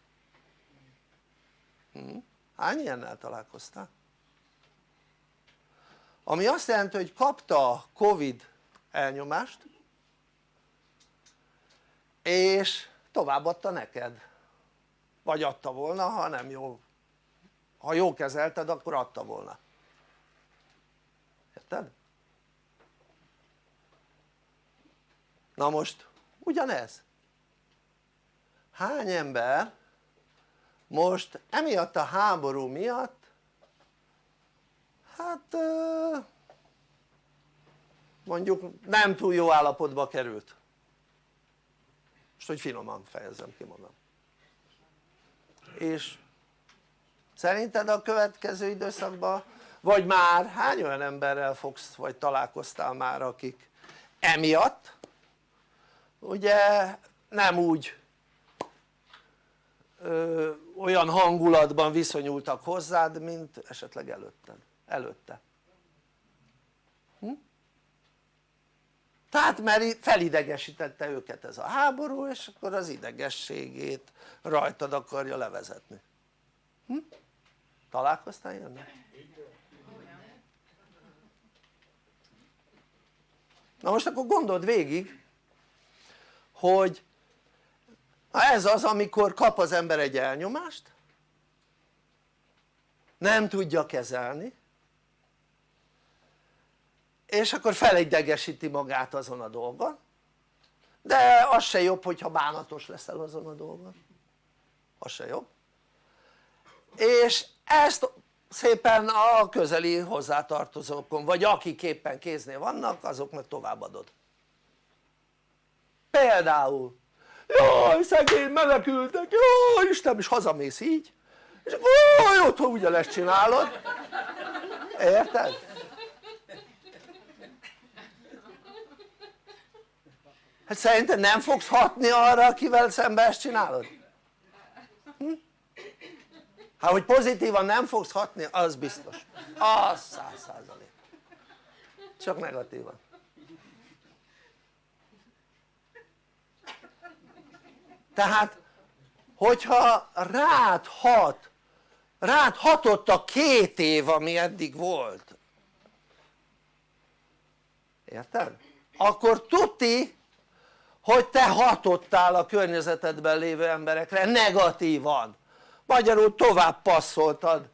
hm? hány ilyennel találkoztál? ami azt jelenti hogy kapta covid elnyomást és továbbadta neked? Vagy adta volna ha nem jó ha jó kezelted akkor adta volna. Érted? na most ugyanez. Hány ember most emiatt a háború miatt hát mondjuk nem túl jó állapotba került most hogy finoman fejezem ki magam. És szerinted a következő időszakban vagy már hány olyan emberrel fogsz vagy találkoztál már akik emiatt? Ugye nem úgy ö, olyan hangulatban viszonyultak hozzád mint esetleg előtted, előtte tehát mert felidegesítette őket ez a háború és akkor az idegességét rajtad akarja levezetni hm? találkoztál ilyennel? na most akkor gondold végig hogy ez az amikor kap az ember egy elnyomást nem tudja kezelni és akkor felidegesíti magát azon a dolgon. De az se jobb hogyha bánatos leszel azon a dolgon. Az se jobb. És ezt szépen a közeli hozzátartozókon vagy akik éppen kéznél vannak azoknak továbbadod. Például jaj szegény menekültek, jaj Isten és hazamész így. És akkor otthon ugyanezt csinálod. Érted? Hát szerinted nem fogsz hatni arra akivel szembe ezt csinálod? Hm? hát hogy pozitívan nem fogsz hatni az biztos az száz százalék csak negatívan tehát hogyha rád hat rád hatott a két év ami eddig volt érted? akkor tuti hogy te hatottál a környezetedben lévő emberekre negatívan. Magyarul tovább passzoltad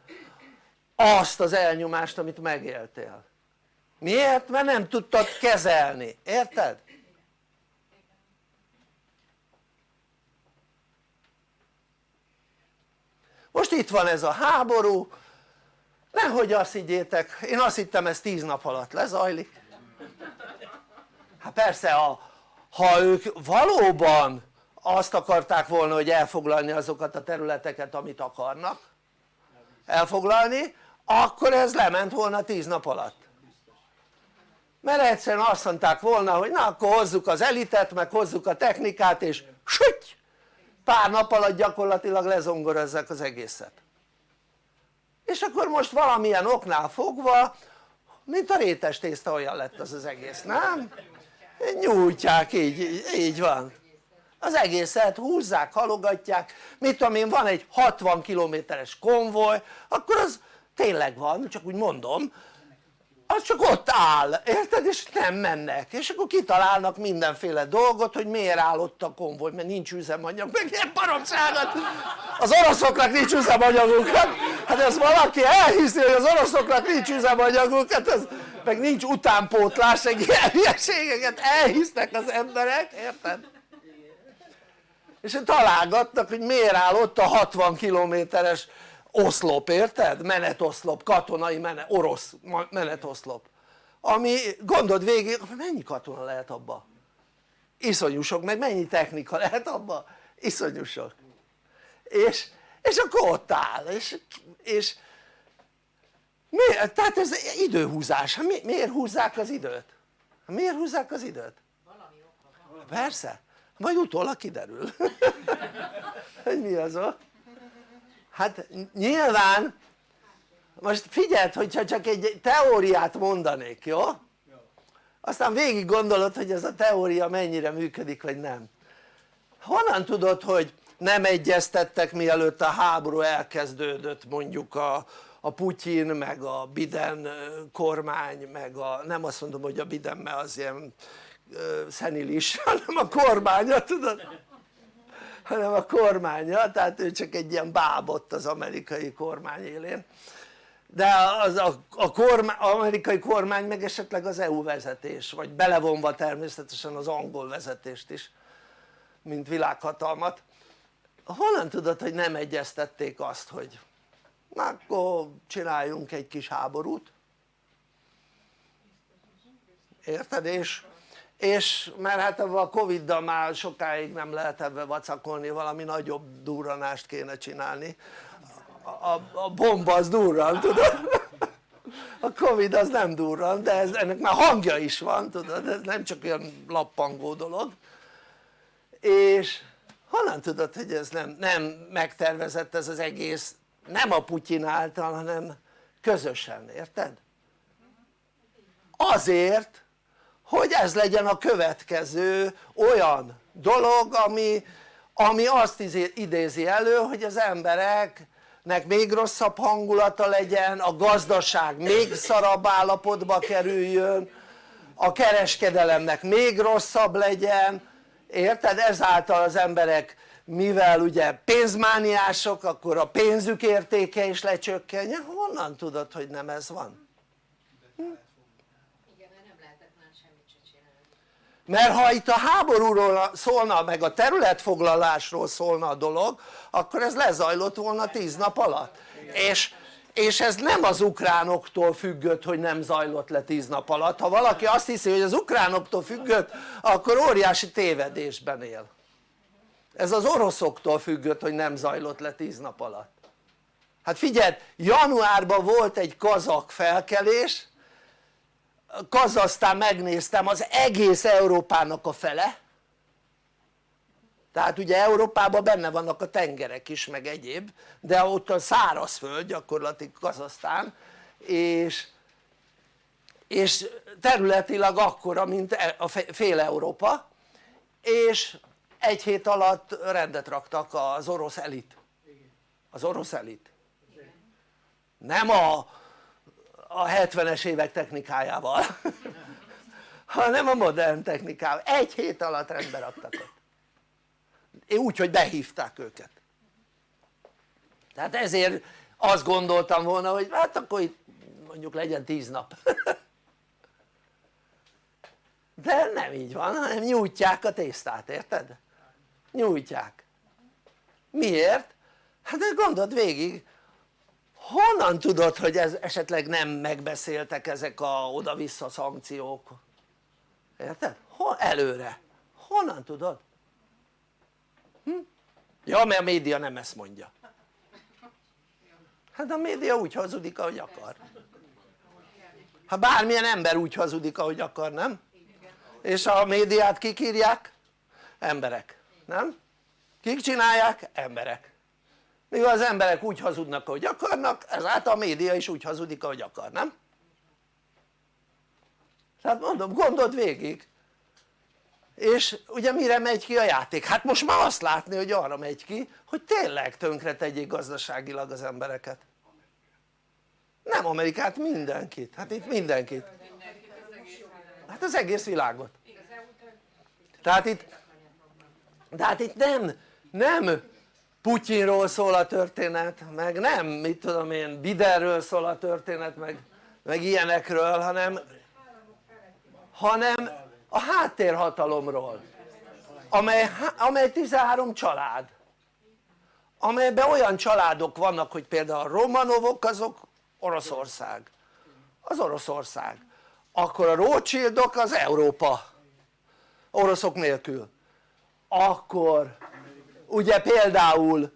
azt az elnyomást amit megéltél. Miért? mert nem tudtad kezelni, érted? most itt van ez a háború. Nehogy azt higgyétek, én azt hittem ez tíz nap alatt lezajlik. Hát persze ha, ha ők valóban azt akarták volna hogy elfoglalni azokat a területeket amit akarnak elfoglalni akkor ez lement volna tíz nap alatt. Mert egyszerűen azt mondták volna hogy na akkor hozzuk az elitet meg hozzuk a technikát és süty pár nap alatt gyakorlatilag lezongorozzák az egészet. És akkor most valamilyen oknál fogva mint a rétes tészta olyan lett az az egész, nem? Nyújtják így, így van. Az egészet húzzák, halogatják, mit tudom én van egy 60 kilométeres konvoj akkor az tényleg van, csak úgy mondom az csak ott áll, érted? és nem mennek, és akkor kitalálnak mindenféle dolgot hogy miért áll ott a konvoj, mert nincs üzemanyag, meg ilyen baromságot az oroszoknak nincs üzemanyaguk, hát, hát ez valaki elhiszi hogy az oroszoknak nincs üzemanyaguk, hát ez, meg nincs utánpótlás, egy ilyen hülyeségeket elhisznek az emberek, érted? és találgatnak hogy miért áll ott a 60 kilométeres oszlop, érted? menetoszlop, katonai menet, orosz menetoszlop ami gondod végig, mennyi katona lehet abba? iszonyú sok, meg mennyi technika lehet abba? iszonyú sok és, és akkor ott áll és, és miért? tehát ez időhúzás, mi, miért húzzák az időt? miért húzzák az időt? persze, majd utólag kiderül hogy mi az a hát nyilván most figyeld hogyha csak egy teóriát mondanék jó? aztán végig gondolod hogy ez a teória mennyire működik vagy nem honnan tudod hogy nem egyeztettek mielőtt a háború elkezdődött mondjuk a, a Putyin meg a Biden kormány meg a nem azt mondom hogy a Biden mert az ilyen szenilis hanem a kormánya tudod? Hanem a kormánya tehát ő csak egy ilyen bábott az amerikai kormány élén. De az a, a kormány, amerikai kormány meg esetleg az EU vezetés vagy belevonva természetesen az angol vezetést is mint világhatalmat. Honnan tudod hogy nem egyeztették azt hogy na akkor csináljunk egy kis háborút. Érted? és és mert hát a Covid-dal már sokáig nem lehet ebbe vacakolni, valami nagyobb durranást kéne csinálni. A, a, bomba az durran tudod? A Covid az nem durran de ez, ennek már hangja is van tudod? Ez nem csak olyan lappangó dolog. És honnan tudod hogy ez nem, nem megtervezett ez az egész nem a Putyin által hanem közösen érted? azért hogy ez legyen a következő olyan dolog ami, ami azt idézi elő hogy az embereknek még rosszabb hangulata legyen, a gazdaság még szarabb állapotba kerüljön, a kereskedelemnek még rosszabb legyen, érted? ezáltal az emberek mivel ugye pénzmániások akkor a pénzük értéke is lecsökkenjen, honnan tudod hogy nem ez van? mert ha itt a háborúról szólna meg a területfoglalásról szólna a dolog akkor ez lezajlott volna tíz nap alatt. És, és ez nem az ukránoktól függött hogy nem zajlott le tíz nap alatt. Ha valaki azt hiszi hogy az ukránoktól függött akkor óriási tévedésben él ez az oroszoktól függött hogy nem zajlott le tíz nap alatt. Hát figyeld januárban volt egy kazak felkelés Kazasztán megnéztem az egész Európának a fele. Tehát ugye Európában benne vannak a tengerek is meg egyéb de ott a szárazföld gyakorlatilag Kazasztán és, és területileg akkora mint e, a fél Európa és egy hét alatt rendet raktak az orosz elit. Az orosz elit. Nem a a 70-es évek technikájával hanem a modern technikával, egy hét alatt rendbe raktak ott. Úgy hogy behívták őket. Tehát ezért azt gondoltam volna hogy hát akkor itt mondjuk legyen tíz nap. De nem így van hanem nyújtják a tésztát érted? Nyújtják miért? hát gondold végig honnan tudod hogy ez esetleg nem megbeszéltek ezek a oda-vissza szankciók? érted? Hol, előre, honnan tudod? Hm? ja mert a média nem ezt mondja hát a média úgy hazudik ahogy akar ha bármilyen ember úgy hazudik ahogy akar nem? és a médiát kik írják? emberek, nem? kik csinálják? emberek mivel az emberek úgy hazudnak ahogy akarnak ezáltal a média is úgy hazudik ahogy akar, nem? tehát mondom gondold végig és ugye mire megy ki a játék? hát most már azt látni hogy arra megy ki hogy tényleg tönkre tegyék gazdaságilag az embereket nem Amerikát, mindenkit, hát itt mindenkit hát az egész világot tehát itt tehát itt nem, nem Putyinról szól a történet meg nem mit tudom én Biderről szól a történet meg, meg ilyenekről hanem hanem a háttérhatalomról amely, amely 13 család. Amelyben olyan családok vannak hogy például a Romanovok azok Oroszország. Az Oroszország. Akkor a Rothschildok az Európa. Oroszok nélkül akkor ugye például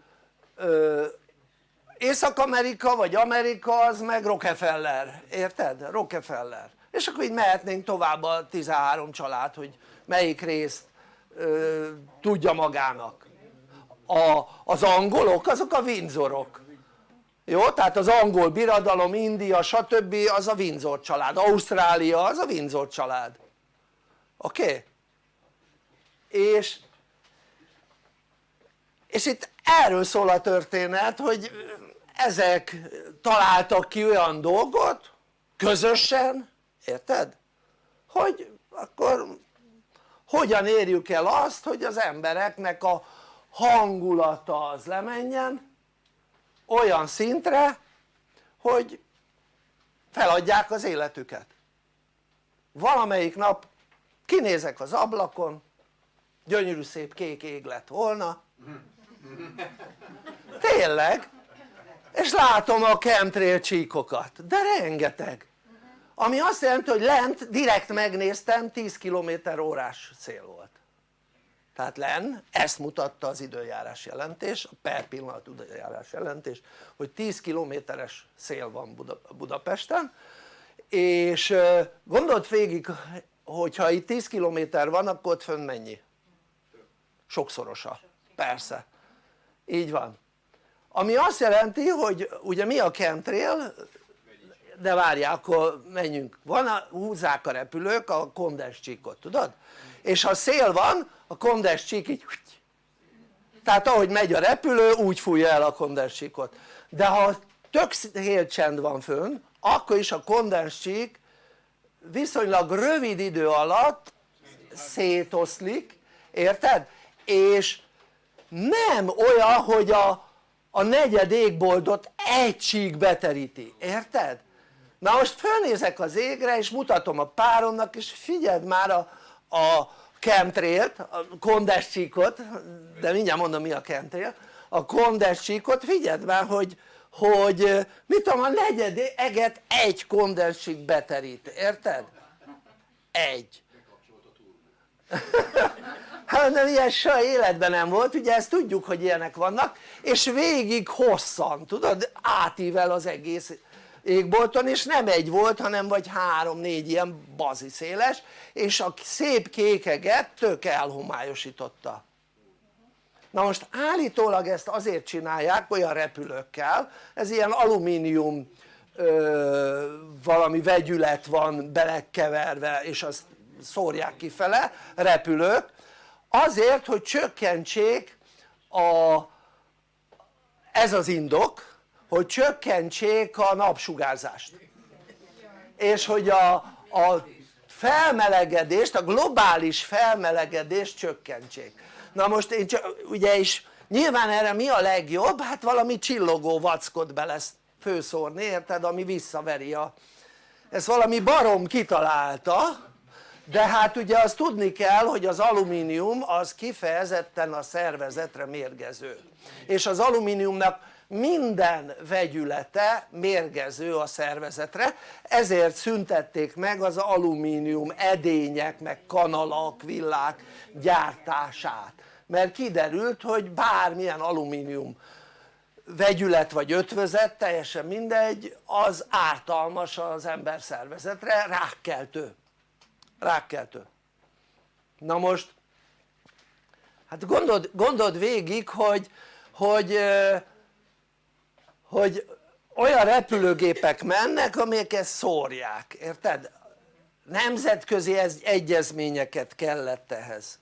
Észak-Amerika vagy Amerika az meg Rockefeller, érted? Rockefeller és akkor így mehetnénk tovább a 13 család hogy melyik részt ö, tudja magának a, az angolok azok a Windsorok jó? tehát az angol birodalom, India stb. az a Windsor család, Ausztrália az a Windsor család oké? Okay? és és itt erről szól a történet hogy ezek találtak ki olyan dolgot közösen érted? hogy akkor hogyan érjük el azt hogy az embereknek a hangulata az lemenjen olyan szintre hogy feladják az életüket valamelyik nap kinézek az ablakon gyönyörű szép kék ég lett volna tényleg? És látom a chemtrail csíkokat de rengeteg. Ami azt jelenti hogy lent direkt megnéztem 10 km órás szél volt. Tehát len ezt mutatta az időjárás jelentés, a per pillanat időjárás jelentés hogy 10 kilométeres szél van Buda, Budapesten. És gondold végig hogyha itt 10 kilométer van akkor ott fönn mennyi? sokszorosa, persze így van. Ami azt jelenti hogy ugye mi a chemtrail? De várjál akkor menjünk. Van a, húzzák a repülők a kondens csíkot tudod? és ha szél van a kondens csík így tehát ahogy megy a repülő úgy fújja el a kondens csíkot. De ha tök csend van fönn akkor is a kondens csík viszonylag rövid idő alatt szétoszlik érted? és nem olyan hogy a, a negyed égboltot egy csík beteríti, érted? na most fölnézek az égre és mutatom a páromnak és figyeld már a, a chemtrailt, a kondes csíkot, de mindjárt mondom mi a chemtrail, a kondes csíkot figyeld már hogy, hogy mit tudom a negyed eget egy kondenscsík beterít, érted? egy hát nem ilyen soha életben nem volt, ugye ezt tudjuk hogy ilyenek vannak és végig hosszan tudod átível az egész égbolton és nem egy volt hanem vagy három-négy ilyen bazi széles és a szép kékeget tök elhomályosította. Na most állítólag ezt azért csinálják olyan repülőkkel ez ilyen alumínium ö, valami vegyület van belekeverve és azt szórják kifele repülők azért hogy csökkentsék a ez az indok hogy csökkentsék a napsugárzást. És hogy a, a felmelegedést, a globális felmelegedést csökkentsék. Na most én csak, ugye is nyilván erre mi a legjobb? hát valami csillogó vackot be lesz főszórni érted? Ami visszaveri a ezt valami barom kitalálta de hát ugye azt tudni kell hogy az alumínium az kifejezetten a szervezetre mérgező. És az alumíniumnak minden vegyülete mérgező a szervezetre. Ezért szüntették meg az alumínium edények meg kanalak, villák gyártását. Mert kiderült hogy bármilyen alumínium vegyület vagy ötvözet teljesen mindegy az ártalmas az ember szervezetre rákkeltő rákkeltő na most hát gondold, gondold végig hogy, hogy hogy olyan repülőgépek mennek amelyek ezt szórják, érted? nemzetközi egyezményeket kellett ehhez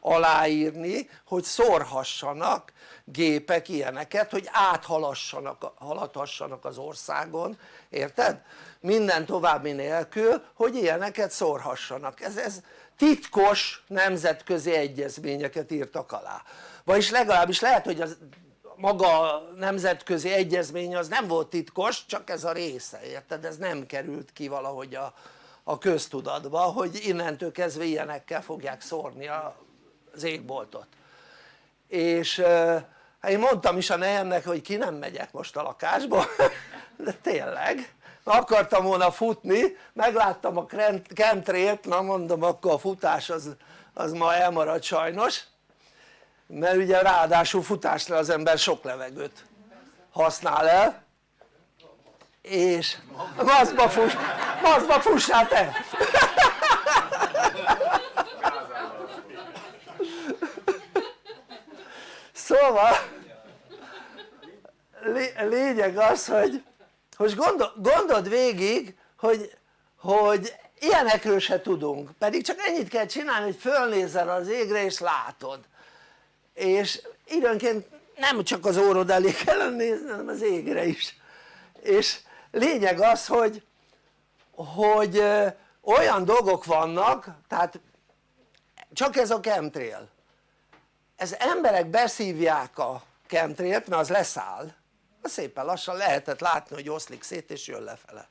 aláírni hogy szórhassanak gépek ilyeneket hogy áthaladhassanak az országon érted? Minden további nélkül hogy ilyeneket szórhassanak. Ez, ez titkos nemzetközi egyezményeket írtak alá. Vagyis legalábbis lehet hogy az maga nemzetközi egyezmény az nem volt titkos csak ez a része érted? ez nem került ki valahogy a, a köztudatba hogy innentől kezdve ilyenekkel fogják szórni az égboltot. És hát én mondtam is a nejemnek hogy ki nem megyek most a lakásba de tényleg akartam volna futni megláttam a chemtrailt na mondom akkor a futás az, az ma elmarad sajnos mert ugye ráadásul futásra az ember sok levegőt használ el és maszkba fuss, maszkba fussál te! szóval lényeg az hogy most gondol, gondold végig hogy, hogy ilyenekről se tudunk. Pedig csak ennyit kell csinálni hogy fölnézel az égre és látod. És időnként nem csak az órod elé kellene nézni hanem az égre is. És lényeg az hogy hogy olyan dolgok vannak tehát csak ez a chemtrail. Ez emberek beszívják a chemtrailt mert az leszáll szépen lassan lehetett látni hogy oszlik szét és jön lefele.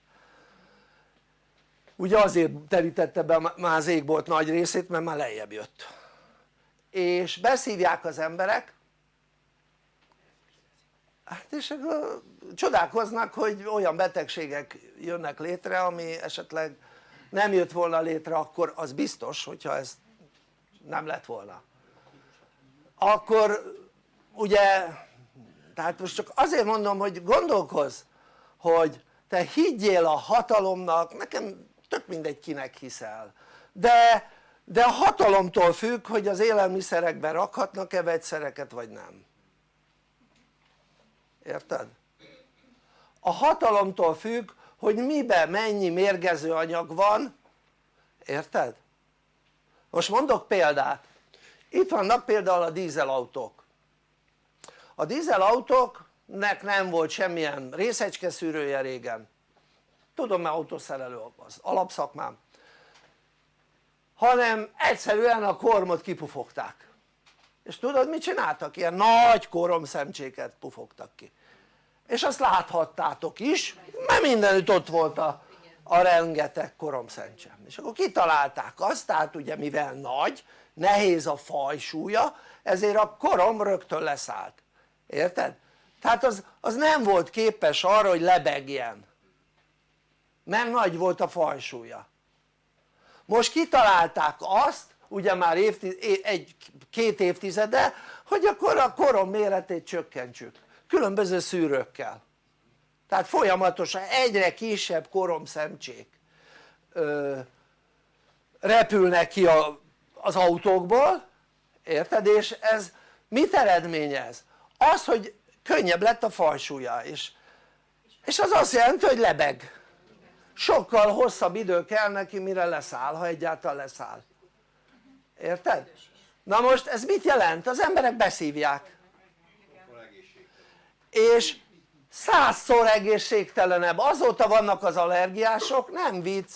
Ugye azért terítette be már az égbolt nagy részét mert már lejjebb jött. És beszívják az emberek hát és akkor csodálkoznak hogy olyan betegségek jönnek létre ami esetleg nem jött volna létre akkor az biztos hogyha ez nem lett volna. Akkor ugye tehát most csak azért mondom hogy gondolkozz hogy te higgyél a hatalomnak nekem tök mindegy kinek hiszel. De, de a hatalomtól függ hogy az élelmiszerekben rakhatnak-e vegyszereket vagy nem. Érted? a hatalomtól függ hogy miben mennyi mérgező anyag van. Érted? most mondok példát. Itt vannak például a dízelautók a dízelautóknak nem volt semmilyen részecske szűrője régen. Tudom mert autószerelő az alapszakmám. Hanem egyszerűen a kormot kipufogták. És tudod mit csináltak? ilyen nagy koromszemcséket pufogtak ki. És azt láthattátok is mert mindenütt ott volt a, a rengeteg koromszemcse. És akkor kitalálták azt tehát ugye mivel nagy nehéz a fajsúlya ezért a korom rögtön leszállt érted? tehát az, az nem volt képes arra hogy lebegjen mert nagy volt a fajsúlya most kitalálták azt ugye már egy, két évtizede hogy akkor a korom méretét csökkentsük különböző szűrőkkel tehát folyamatosan egyre kisebb koromszemcsék ö, repülnek ki a, az autókból érted? és ez mit eredményez? Az hogy könnyebb lett a fajsúlya és, és az azt jelenti hogy lebeg. Sokkal hosszabb idő kell neki mire leszáll ha egyáltalán leszáll. Érted? na most ez mit jelent? az emberek beszívják. És százszor egészségtelenebb. Azóta vannak az allergiások nem vicc.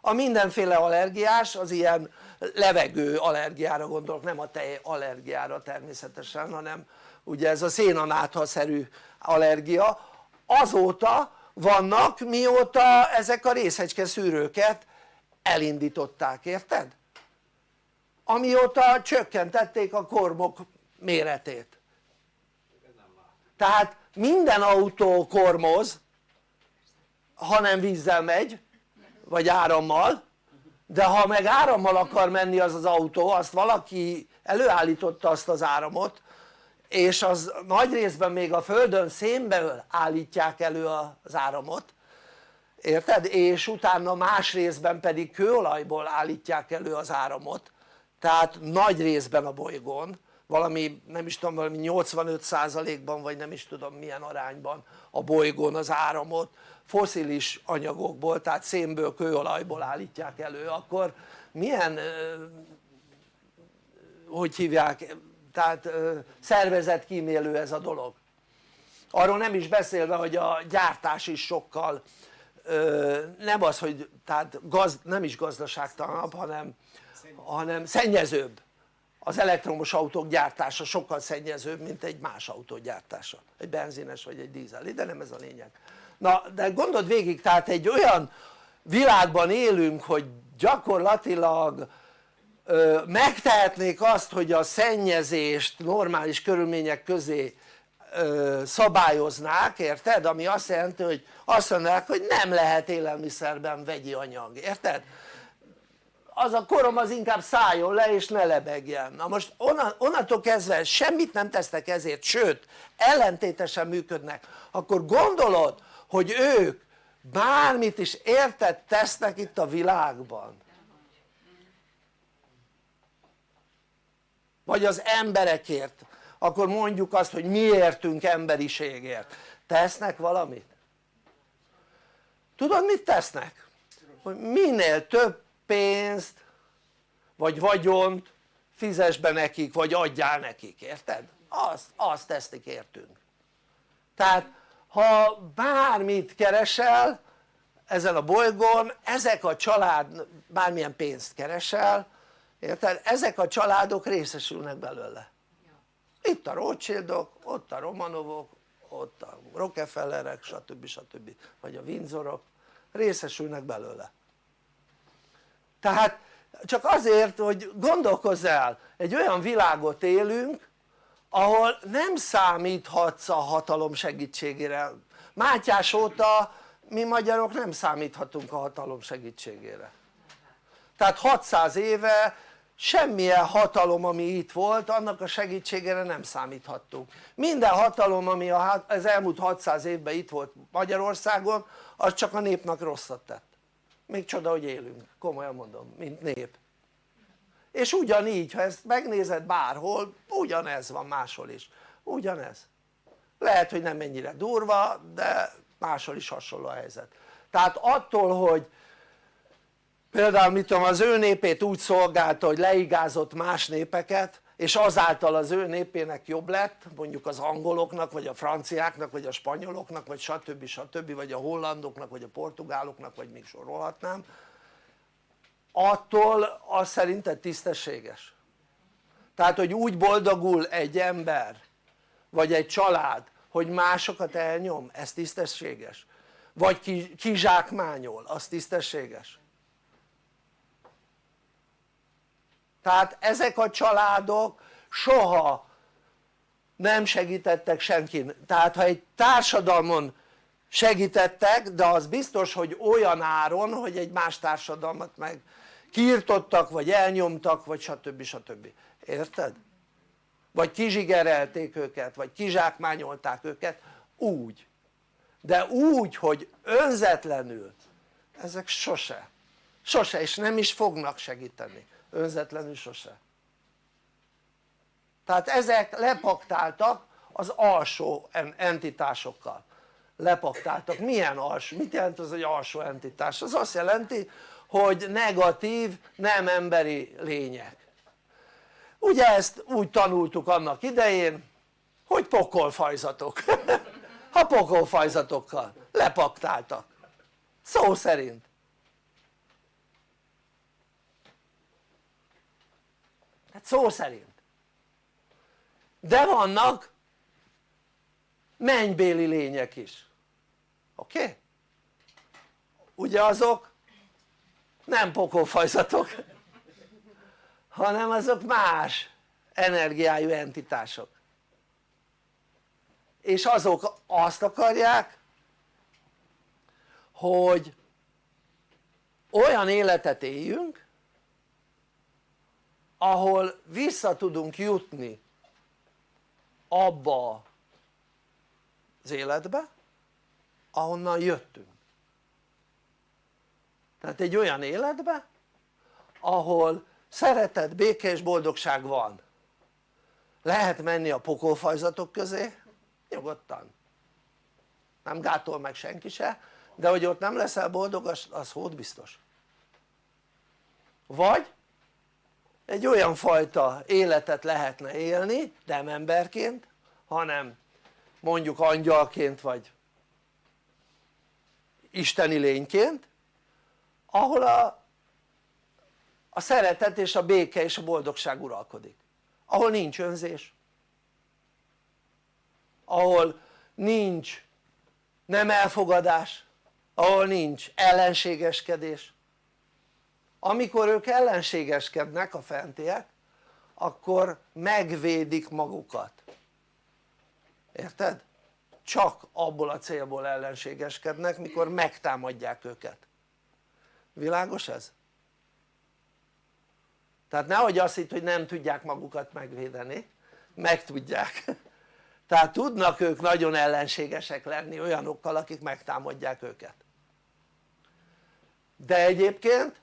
A mindenféle allergiás az ilyen levegő allergiára gondolok nem a tej allergiára természetesen hanem ugye ez a szénanáthaszerű allergia azóta vannak mióta ezek a részecske szűrőket elindították, érted? amióta csökkentették a kormok méretét tehát minden autó kormoz ha nem vízzel megy vagy árammal de ha meg árammal akar menni az az autó azt valaki előállította azt az áramot és az nagy részben még a földön szénből állítják elő az áramot érted? és utána más részben pedig kőolajból állítják elő az áramot. Tehát nagy részben a bolygón valami nem is tudom valami 85%-ban vagy nem is tudom milyen arányban a bolygón az áramot. Foszilis anyagokból tehát szénből, kőolajból állítják elő. Akkor milyen hogy hívják tehát szervezetkímélő ez a dolog. Arról nem is beszélve hogy a gyártás is sokkal nem az hogy tehát gaz, nem is gazdaságtalanabb hanem, hanem szennyezőbb. Az elektromos autók gyártása sokkal szennyezőbb mint egy más autó gyártása. Egy benzines vagy egy dízel de nem ez a lényeg. Na de gondold végig tehát egy olyan világban élünk hogy gyakorlatilag megtehetnék azt hogy a szennyezést normális körülmények közé szabályoznák érted? ami azt jelenti hogy azt mondanák hogy nem lehet élelmiszerben vegyi anyag érted? az a korom az inkább szálljon le és ne lebegjen na most onnantól kezdve semmit nem tesznek ezért sőt ellentétesen működnek akkor gondolod hogy ők bármit is érted tesznek itt a világban vagy az emberekért akkor mondjuk azt hogy miértünk emberiségért tesznek valamit? tudod mit tesznek? hogy minél több pénzt vagy vagyont fizes be nekik vagy adjál nekik, érted? azt, azt tesznek értünk tehát ha bármit keresel ezen a bolygón ezek a család bármilyen pénzt keresel érted? ezek a családok részesülnek belőle itt a Rothschildok, ott a Romanovok, ott a Rockefellerek stb. stb. vagy a Windsorok részesülnek belőle tehát csak azért hogy gondolkozz el egy olyan világot élünk ahol nem számíthatsz a hatalom segítségére Mátyás óta mi magyarok nem számíthatunk a hatalom segítségére tehát 600 éve semmilyen hatalom ami itt volt annak a segítségére nem számíthattunk. Minden hatalom ami az elmúlt 600 évben itt volt Magyarországon az csak a népnek rosszat tett. Még csoda hogy élünk, komolyan mondom, mint nép. És ugyanígy ha ezt megnézed bárhol ugyanez van máshol is, ugyanez. Lehet hogy nem ennyire durva de máshol is hasonló a helyzet. Tehát attól hogy például mit tudom az ő népét úgy szolgálta hogy leigázott más népeket és azáltal az ő népének jobb lett mondjuk az angoloknak vagy a franciáknak vagy a spanyoloknak vagy stb. stb. vagy a hollandoknak vagy a portugáloknak vagy még sorolhatnám attól az szerinted tisztességes? tehát hogy úgy boldogul egy ember vagy egy család hogy másokat elnyom, ez tisztességes? vagy kizsákmányol, az tisztességes? Tehát ezek a családok soha nem segítettek senkin, tehát ha egy társadalmon segítettek de az biztos hogy olyan áron hogy egy más társadalmat meg kiirtottak vagy elnyomtak vagy stb. stb. érted? vagy kizsigerelték őket vagy kizsákmányolták őket úgy de úgy hogy önzetlenül ezek sose sose és nem is fognak segíteni önzetlenül sose. Tehát ezek lepaktáltak az alsó entitásokkal. Lepaktáltak, milyen alsó, mit jelent az egy alsó entitás? az azt jelenti hogy negatív nem emberi lények. Ugye ezt úgy tanultuk annak idején hogy pokolfajzatok. Ha pokolfajzatokkal lepaktáltak. Szó szerint szó szerint. De vannak mennybéli lények is. Oké? Ugye azok nem pokolfajzatok hanem azok más energiájú entitások. És azok azt akarják hogy olyan életet éljünk ahol vissza tudunk jutni abba az életbe ahonnan jöttünk. Tehát egy olyan életbe ahol szeretet, béke és boldogság van. Lehet menni a pokolfajzatok közé nyugodtan. Nem gátol meg senki se de hogy ott nem leszel boldog az, az hód biztos. Vagy egy olyan fajta életet lehetne élni nem emberként hanem mondjuk angyalként vagy isteni lényként ahol a, a szeretet és a béke és a boldogság uralkodik. Ahol nincs önzés. Ahol nincs nem elfogadás. Ahol nincs ellenségeskedés amikor ők ellenségeskednek a fentiek akkor megvédik magukat. Érted? csak abból a célból ellenségeskednek mikor megtámadják őket. Világos ez? tehát nehogy azt hitt hogy nem tudják magukat megvédeni. Meg tudják tehát tudnak ők nagyon ellenségesek lenni olyanokkal akik megtámadják őket. De egyébként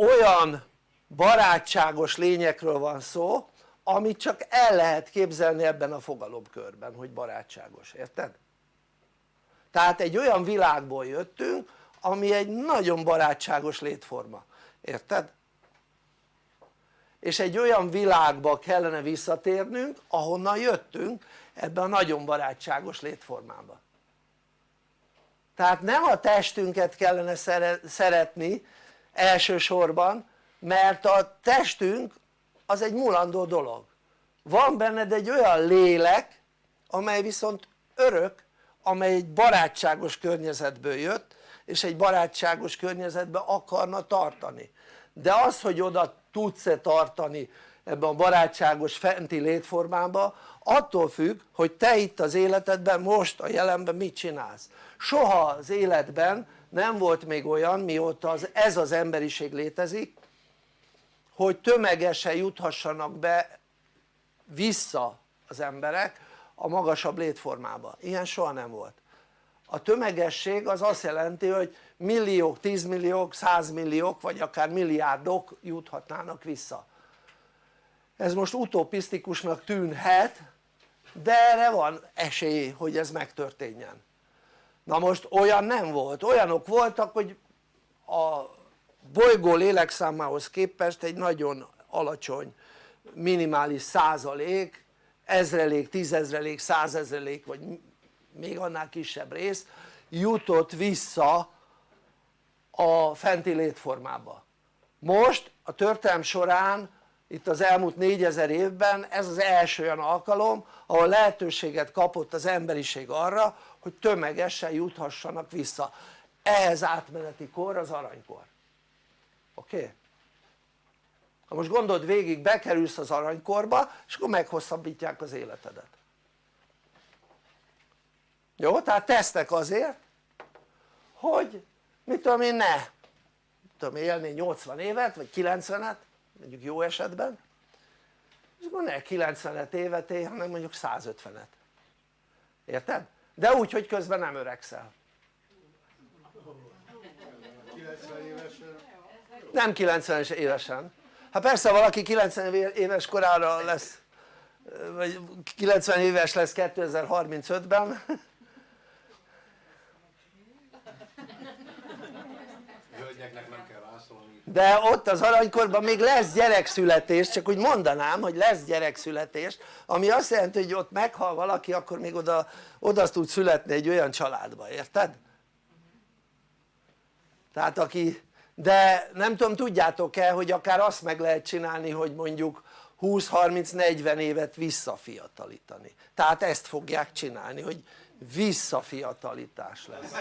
olyan barátságos lényekről van szó amit csak el lehet képzelni ebben a fogalomkörben hogy barátságos, érted? tehát egy olyan világból jöttünk ami egy nagyon barátságos létforma, érted? és egy olyan világba kellene visszatérnünk ahonnan jöttünk ebben a nagyon barátságos létformába tehát nem a testünket kellene szeretni elsősorban mert a testünk az egy mulandó dolog. Van benned egy olyan lélek amely viszont örök amely egy barátságos környezetből jött és egy barátságos környezetben akarna tartani. De az hogy oda tudsz-e tartani ebben a barátságos fenti létformában attól függ hogy te itt az életedben most a jelenben mit csinálsz. Soha az életben nem volt még olyan mióta az, ez az emberiség létezik hogy tömegesen juthassanak be vissza az emberek a magasabb létformába, ilyen soha nem volt. A tömegesség az azt jelenti hogy milliók, tízmilliók, százmilliók vagy akár milliárdok juthatnának vissza. Ez most utopisztikusnak tűnhet de erre van esély hogy ez megtörténjen na most olyan nem volt, olyanok voltak hogy a bolygó lélekszámához képest egy nagyon alacsony minimális százalék ezrelék, tízezrelék, százezrelék vagy még annál kisebb rész jutott vissza a fenti létformába. Most a történelm során itt az elmúlt négyezer évben ez az első olyan alkalom ahol lehetőséget kapott az emberiség arra hogy tömegesen juthassanak vissza ehhez átmeneti kor az aranykor oké? Okay? ha most gondold végig bekerülsz az aranykorba és akkor meghosszabbítják az életedet jó? tehát tesznek azért hogy mit tudom én ne tudom élni 80 évet vagy 90-et mondjuk jó esetben és akkor ne 90 évet él hanem mondjuk 150-et érted? De úgy hogy közben nem öregszel. Nem 90 évesen. Hát persze valaki 90 éves korára lesz vagy 90 éves lesz 2035-ben de ott az aranykorban még lesz gyerekszületés, csak úgy mondanám hogy lesz gyerekszületés ami azt jelenti hogy ott meghal valaki akkor még oda, oda tud születni egy olyan családba, érted? tehát aki de nem tudom tudjátok-e hogy akár azt meg lehet csinálni hogy mondjuk 20-30-40 évet visszafiatalítani. Tehát ezt fogják csinálni hogy visszafiatalitás lesz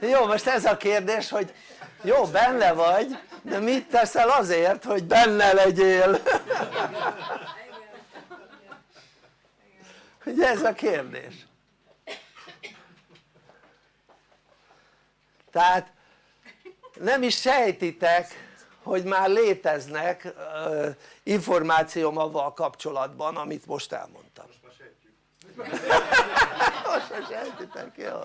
jó most ez a kérdés hogy jó benne vagy de mit teszel azért hogy benne legyél? Ugye ez a kérdés. Tehát nem is sejtitek hogy már léteznek információm avval kapcsolatban amit most elmondtam már sejtitek, jó.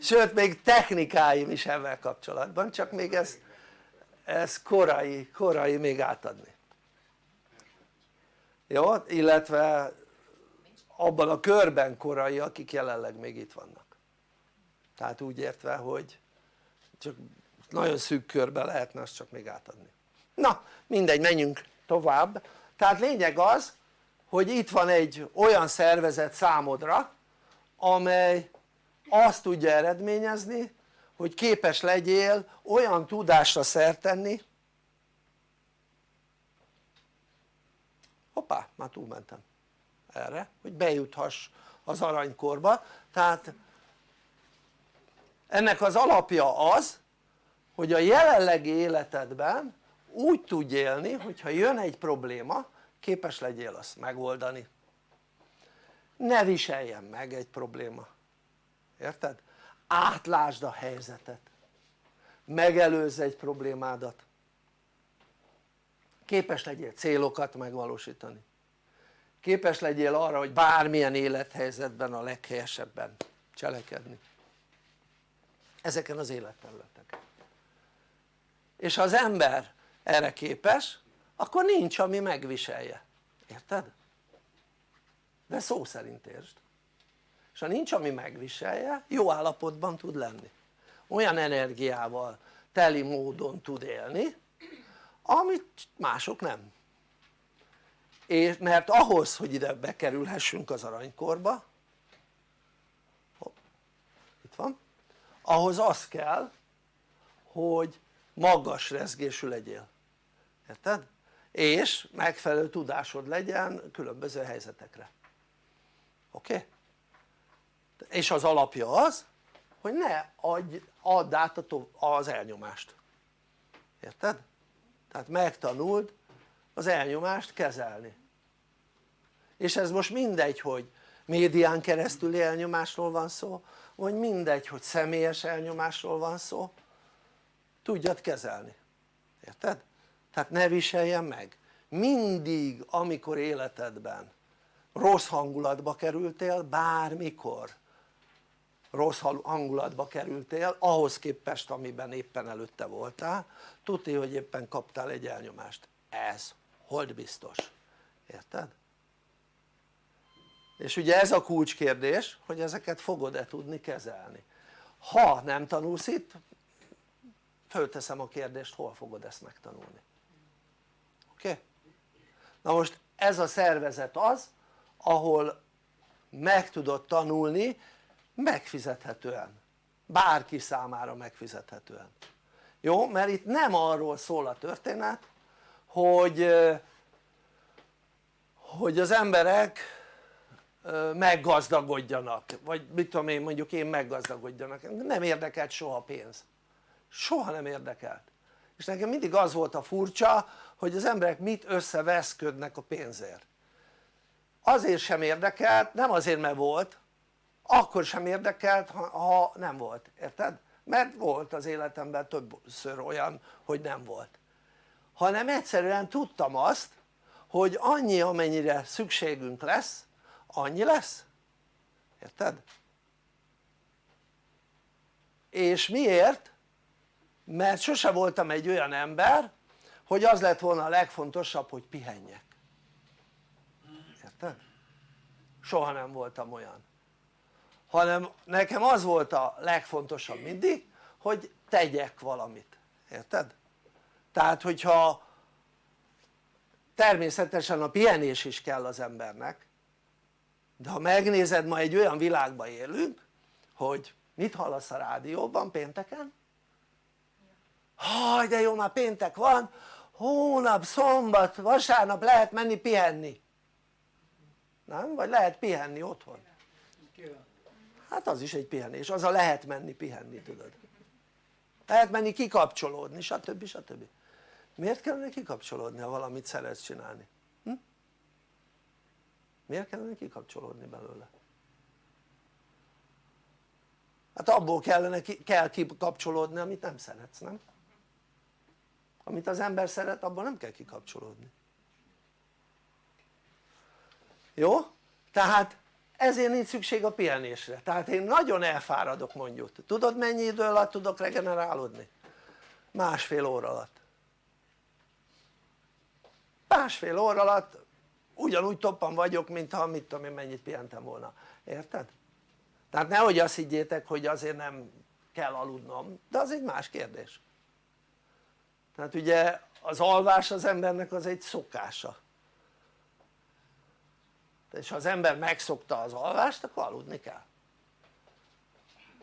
Sőt még technikáim is ebben kapcsolatban csak még ez, ez korai, korai még átadni. Jó? illetve abban a körben korai akik jelenleg még itt vannak. Tehát úgy értve hogy csak nagyon szűk körben lehetne azt csak még átadni. Na mindegy menjünk tovább. Tehát lényeg az hogy itt van egy olyan szervezet számodra amely azt tudja eredményezni hogy képes legyél olyan tudásra szert tenni. Hoppá már túlmentem erre hogy bejuthass az aranykorba. Tehát ennek az alapja az hogy a jelenlegi életedben úgy tudj élni hogyha jön egy probléma képes legyél azt megoldani. Ne viseljen meg egy probléma. Érted? átlásd a helyzetet. Megelőzz egy problémádat. Képes legyél célokat megvalósítani. Képes legyél arra hogy bármilyen élethelyzetben a leghelyesebben cselekedni. Ezeken az életterületeken. És ha az ember erre képes akkor nincs ami megviselje, érted? de szó szerint értsd. És ha nincs ami megviselje jó állapotban tud lenni. Olyan energiával teli módon tud élni amit mások nem. És mert ahhoz hogy ide bekerülhessünk az aranykorba itt van ahhoz az kell hogy magas rezgésű legyél. Érted? És megfelelő tudásod legyen különböző helyzetekre oké? Okay? és az alapja az hogy ne adj, add át az elnyomást érted? tehát megtanuld az elnyomást kezelni és ez most mindegy hogy médián keresztül elnyomásról van szó vagy mindegy hogy személyes elnyomásról van szó tudjad kezelni, érted? Tehát ne viseljen meg. Mindig amikor életedben rossz hangulatba kerültél bármikor rossz hangulatba kerültél ahhoz képest amiben éppen előtte voltál tudni hogy éppen kaptál egy elnyomást. Ez hold biztos, érted? és ugye ez a kulcskérdés hogy ezeket fogod-e tudni kezelni. Ha nem tanulsz itt fölteszem a kérdést hol fogod ezt megtanulni Okay? na most ez a szervezet az ahol meg tudod tanulni megfizethetően. Bárki számára megfizethetően. Jó? mert itt nem arról szól a történet hogy hogy az emberek meggazdagodjanak. Vagy mit tudom én mondjuk én meggazdagodjanak. Nem érdekelt soha pénz. Soha nem érdekelt és nekem mindig az volt a furcsa hogy az emberek mit összeveszködnek a pénzért azért sem érdekelt, nem azért mert volt akkor sem érdekelt ha, nem volt, érted? mert volt az életemben többször olyan hogy nem volt hanem egyszerűen tudtam azt hogy annyi amennyire szükségünk lesz annyi lesz érted? és miért? Mert sose voltam egy olyan ember hogy az lett volna a legfontosabb hogy pihenjek érted? soha nem voltam olyan hanem nekem az volt a legfontosabb mindig hogy tegyek valamit, érted? tehát hogyha természetesen a pihenés is kell az embernek de ha megnézed ma egy olyan világban élünk hogy mit hallasz a rádióban pénteken? Haj de jó már péntek van hónap, szombat, vasárnap lehet menni pihenni nem? vagy lehet pihenni otthon hát az is egy pihenés, az a lehet menni pihenni tudod lehet menni kikapcsolódni stb. stb. miért kellene kikapcsolódni ha valamit szeretsz csinálni? Hm? miért kellene kikapcsolódni belőle? hát abból kellene, kell kikapcsolódni amit nem szeretsz nem? Amit az ember szeret abból nem kell kikapcsolódni jó? tehát ezért nincs szükség a pihenésre tehát én nagyon elfáradok mondjuk tudod mennyi idő alatt tudok regenerálódni? másfél óra alatt másfél óra alatt ugyanúgy toppan vagyok mintha mit tudom én mennyit pihentem volna, érted? tehát nehogy azt higgyétek hogy azért nem kell aludnom de az egy más kérdés tehát ugye az alvás az embernek az egy szokása. És ha az ember megszokta az alvást akkor aludni kell.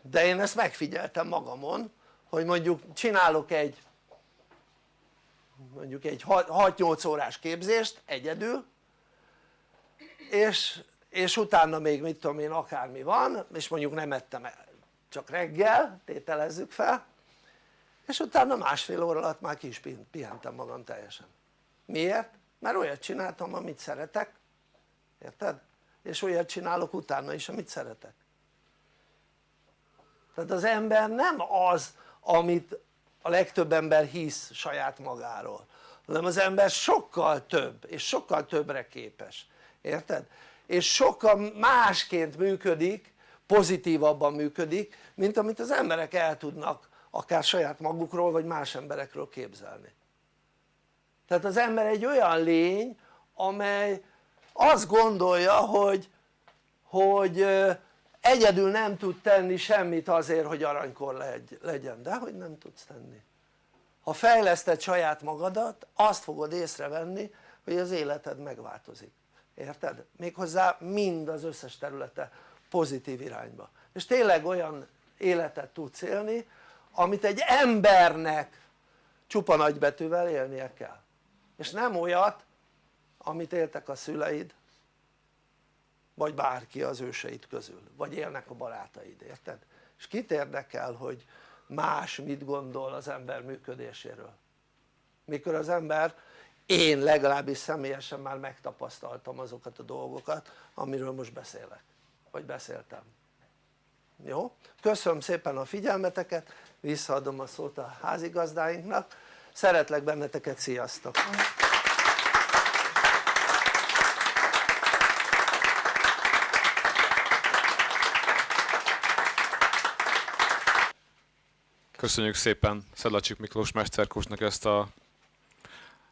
De én ezt megfigyeltem magamon hogy mondjuk csinálok egy mondjuk egy 6-8 órás képzést egyedül és, és utána még mit tudom én akármi van és mondjuk nem ettem csak reggel tételezzük fel és utána másfél óra alatt már ki is pihentem magam teljesen miért? mert olyat csináltam amit szeretek érted? és olyat csinálok utána is amit szeretek tehát az ember nem az amit a legtöbb ember hisz saját magáról hanem az ember sokkal több és sokkal többre képes érted? és sokkal másként működik pozitívabban működik mint amit az emberek el tudnak akár saját magukról vagy más emberekről képzelni. Tehát az ember egy olyan lény amely azt gondolja hogy, hogy egyedül nem tud tenni semmit azért hogy aranykor legyen, de hogy nem tudsz tenni. Ha fejleszted saját magadat azt fogod észrevenni hogy az életed megváltozik, érted? méghozzá mind az összes területe pozitív irányba. És tényleg olyan életet tudsz élni amit egy embernek csupa nagybetűvel élnie kell. És nem olyat amit éltek a szüleid vagy bárki az őseid közül vagy élnek a barátaid, érted? és kit érdekel hogy más mit gondol az ember működéséről? Mikor az ember én legalábbis személyesen már megtapasztaltam azokat a dolgokat amiről most beszélek vagy beszéltem jó? köszönöm szépen a figyelmeteket visszaadom a szót a házigazdáinknak szeretlek benneteket, sziasztok! Köszönjük szépen Szedlacsik Miklós Mesterkósnak ezt a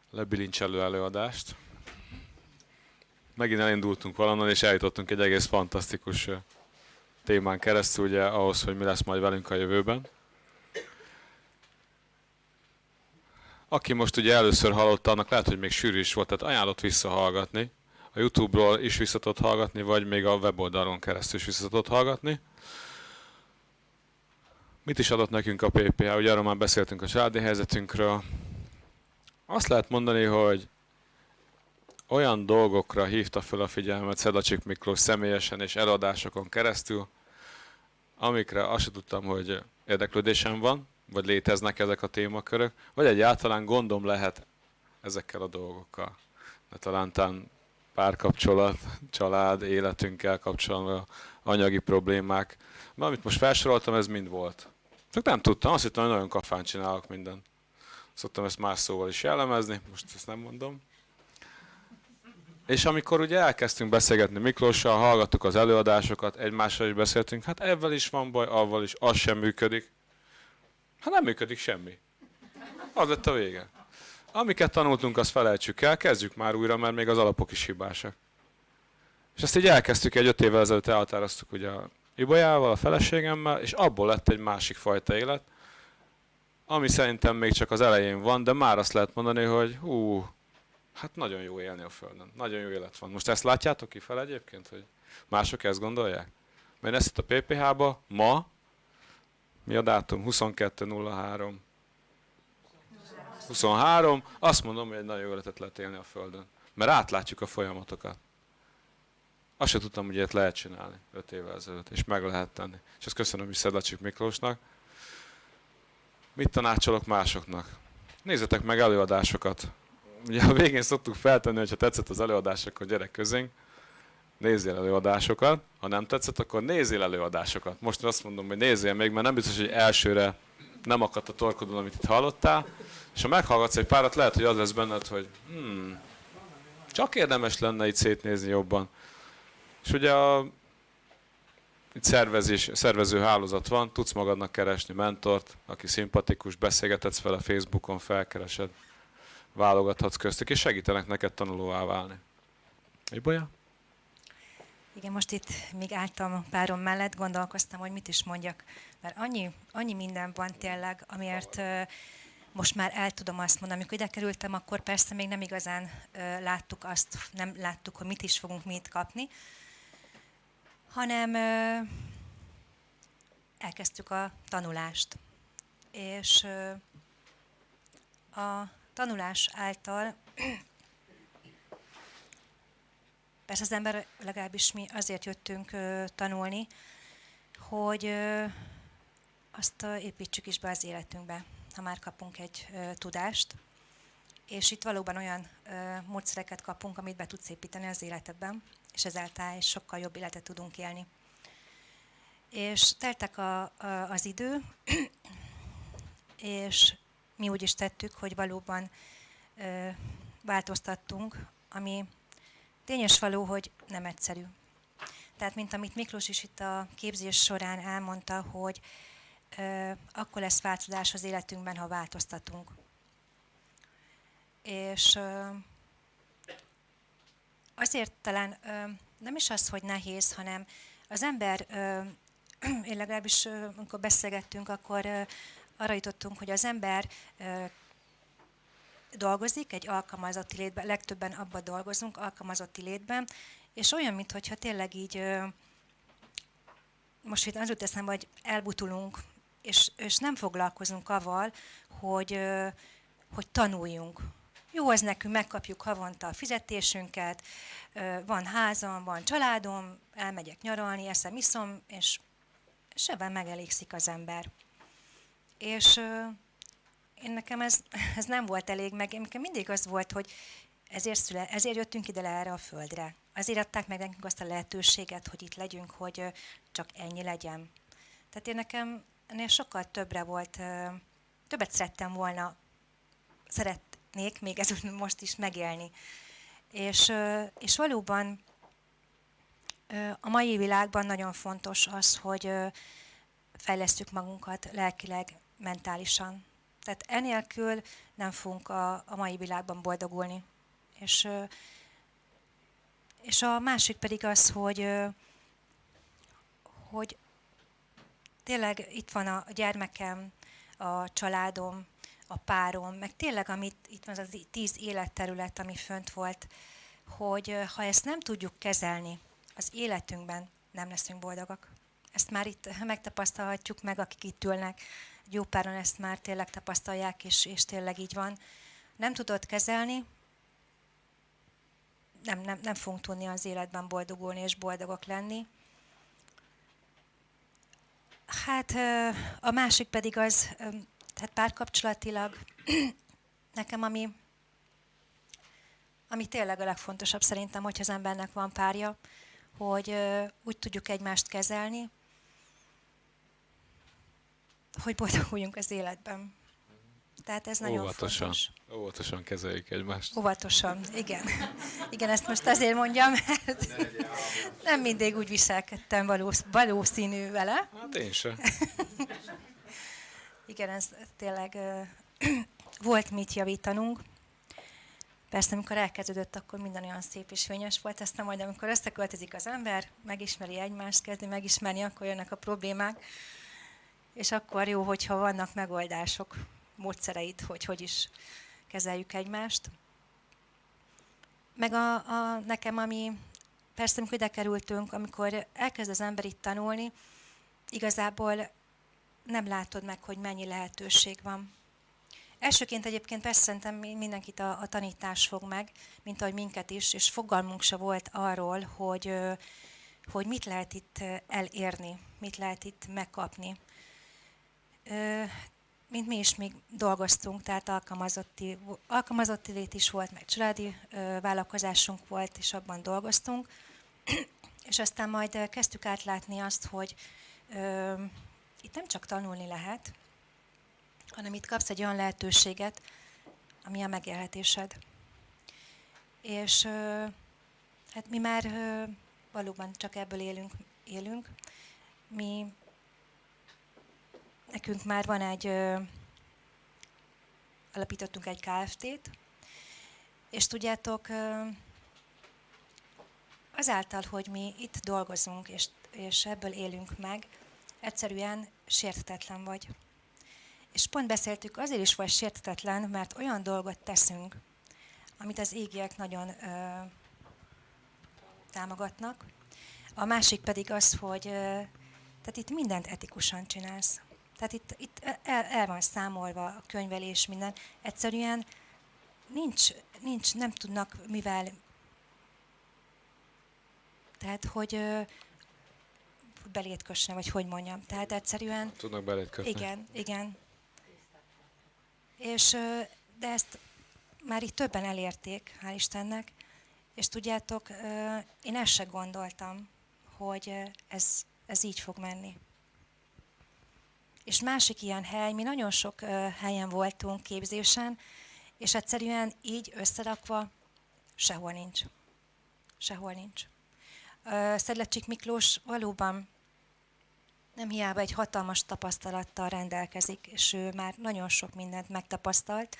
lebilincselő előadást. Megint elindultunk valonnan és eljutottunk egy egész fantasztikus témán keresztül ugye ahhoz, hogy mi lesz majd velünk a jövőben. Aki most ugye először hallotta, annak lehet, hogy még sűrű is volt, tehát ajánlott visszahallgatni. A Youtube-ról is visszatott hallgatni, vagy még a weboldalon keresztül is visszatott hallgatni. Mit is adott nekünk a PPH? Ugye arról már beszéltünk a családi helyzetünkről. Azt lehet mondani, hogy olyan dolgokra hívta fel a figyelmet Szedacsik Miklós személyesen és eladásokon keresztül, amikre azt tudtam, hogy érdeklődésem van, vagy léteznek ezek a témakörök, vagy egyáltalán gondom lehet ezekkel a dolgokkal. De talán tán párkapcsolat, család, életünkkel kapcsolatban anyagi problémák. Na, amit most felsoroltam, ez mind volt. Csak nem tudtam, azt hittem, hogy nagyon kafán csinálok mindent. Szoktam ezt más szóval is jellemezni, most ezt nem mondom. És amikor ugye elkezdtünk beszélgetni Miklóssal, hallgattuk az előadásokat, egymással is beszéltünk, hát ebben is van baj, avval is, az sem működik. Hát nem működik semmi. Az lett a vége. Amiket tanultunk, azt felejtsük el, kezdjük már újra, mert még az alapok is hibásak. És ezt így elkezdtük, egy öt évvel ezelőtt elhatároztuk ugye a Ibolyával, a feleségemmel, és abból lett egy másik fajta élet, ami szerintem még csak az elején van, de már azt lehet mondani, hogy hú, hát nagyon jó élni a Földön, nagyon jó élet van. Most ezt látjátok fel egyébként, hogy mások ezt gondolják? Mert ezt a PPH-ba ma, mi a dátum? 22.03. 23. Azt mondom, hogy egy nagyon jó életet lehet élni a Földön. Mert átlátjuk a folyamatokat. Azt sem tudtam, hogy ilyet lehet csinálni 5 évvel ezelőtt, és meg lehet tenni. És ezt köszönöm is Szedlacsik Miklósnak. Mit tanácsolok másoknak? Nézzetek meg előadásokat. Ugye a végén szoktuk feltenni, hogyha tetszett az előadás, akkor gyerek közénk. Nézzél előadásokat. Ha nem tetszett, akkor nézzél előadásokat. Most azt mondom, hogy nézzél még, mert nem biztos, hogy elsőre nem akadt a torkodon, amit itt hallottál. És ha meghallgatsz egy párat, lehet, hogy az lesz benned, hogy hmm, csak érdemes lenne itt szétnézni jobban. És ugye a itt szervezés, szervező hálózat van, tudsz magadnak keresni mentort, aki szimpatikus, beszélgethetsz a Facebookon, felkeresed, válogathatsz köztük, és segítenek neked tanulóvá válni. Egy bolya? Igen, most itt még álltam a párom mellett, gondolkoztam, hogy mit is mondjak, mert annyi, annyi minden van tényleg, amiért most már el tudom azt mondani. Amikor ide kerültem, akkor persze még nem igazán láttuk azt, nem láttuk, hogy mit is fogunk mit kapni, hanem elkezdtük a tanulást. És a tanulás által Persze az ember, legalábbis mi azért jöttünk tanulni, hogy azt építsük is be az életünkbe, ha már kapunk egy tudást. És itt valóban olyan módszereket kapunk, amit be tudsz építeni az életedben, és ezáltal egy sokkal jobb életet tudunk élni. És teltek a, a, az idő, és mi úgy is tettük, hogy valóban ö, változtattunk, ami Tényes való, hogy nem egyszerű. Tehát, mint amit Miklós is itt a képzés során elmondta, hogy ö, akkor lesz változás az életünkben, ha változtatunk. És ö, azért talán ö, nem is az, hogy nehéz, hanem az ember, ö, én legalábbis ö, amikor beszélgettünk, akkor ö, arra jutottunk, hogy az ember dolgozik egy alkalmazotti létben, legtöbben abban dolgozunk, alkalmazotti létben, és olyan, mintha tényleg így, most itt az jut eszembe, hogy elbutulunk, és, és nem foglalkozunk avval, hogy, hogy tanuljunk. Jó az nekünk, megkapjuk havonta a fizetésünket, van házam, van családom, elmegyek nyaralni, eszem, iszom, és, és ebben megelégszik az ember. És én nekem ez, ez nem volt elég, meg nekem mindig az volt, hogy ezért, szüle, ezért jöttünk ide le erre a földre. Azért adták meg nekünk azt a lehetőséget, hogy itt legyünk, hogy csak ennyi legyen. Tehát én nekem ennél sokkal többre volt, többet szerettem volna, szeretnék még ez most is megélni. És, és valóban a mai világban nagyon fontos az, hogy fejlesztjük magunkat lelkileg, mentálisan. Tehát enélkül nem fogunk a, a mai világban boldogulni. És, és a másik pedig az, hogy, hogy tényleg itt van a gyermekem, a családom, a párom, meg tényleg amit itt van az a tíz életterület, ami fönt volt, hogy ha ezt nem tudjuk kezelni az életünkben, nem leszünk boldogak. Ezt már itt megtapasztalhatjuk meg, akik itt ülnek jó páran ezt már tényleg tapasztalják, és, és tényleg így van. Nem tudod kezelni, nem, nem, nem fogunk tudni az életben boldogulni és boldogok lenni. Hát a másik pedig az, tehát párkapcsolatilag nekem ami, ami tényleg a legfontosabb szerintem, hogyha az embernek van párja, hogy úgy tudjuk egymást kezelni, hogy boldoguljunk az életben. Tehát ez nagyon Óvatosan. fontos. Óvatosan kezeljük egymást. Óvatosan, igen. Igen, ezt most azért mondjam, mert nem mindig úgy viselkedtem valós, valószínű vele. Hát én sem. Igen, ez tényleg volt mit javítanunk. Persze, amikor elkezdődött, akkor minden olyan szép és fényes volt, aztán majd amikor összeköltözik az ember, megismeri egymást, kezdi megismerni, akkor jönnek a problémák és akkor jó, hogyha vannak megoldások, módszereit, hogy hogy is kezeljük egymást. Meg a, a, nekem, ami persze, amikor ide kerültünk, amikor elkezd az ember itt tanulni, igazából nem látod meg, hogy mennyi lehetőség van. Elsőként egyébként persze szerintem mindenkit a, a tanítás fog meg, mint ahogy minket is, és fogalmunk se volt arról, hogy, hogy mit lehet itt elérni, mit lehet itt megkapni mint mi is még dolgoztunk, tehát alkalmazotti, alkalmazotti lét is volt, meg családi vállalkozásunk volt, és abban dolgoztunk. és aztán majd kezdtük átlátni azt, hogy ö, itt nem csak tanulni lehet, hanem itt kapsz egy olyan lehetőséget, ami a megélhetésed. És ö, hát mi már ö, valóban csak ebből élünk, élünk mi, nekünk már van egy, ö, alapítottunk egy KFT-t, és tudjátok, ö, azáltal, hogy mi itt dolgozunk, és, és ebből élünk meg, egyszerűen sértetetlen vagy. És pont beszéltük, azért is vagy sértetetlen, mert olyan dolgot teszünk, amit az égiek nagyon ö, támogatnak. A másik pedig az, hogy ö, tehát itt mindent etikusan csinálsz. Tehát itt, itt el, el van számolva a könyvelés, minden. Egyszerűen nincs, nincs, nem tudnak mivel tehát, hogy ö, belét kösne, vagy hogy mondjam. Tehát egyszerűen... Tudnak belét kötni. Igen, igen. És, de ezt már itt többen elérték, hál' Istennek, és tudjátok, én ezt se gondoltam, hogy ez, ez így fog menni. És másik ilyen hely, mi nagyon sok helyen voltunk képzésen, és egyszerűen így összerakva sehol nincs. Sehol nincs. Szedlecsik Miklós valóban nem hiába egy hatalmas tapasztalattal rendelkezik, és ő már nagyon sok mindent megtapasztalt,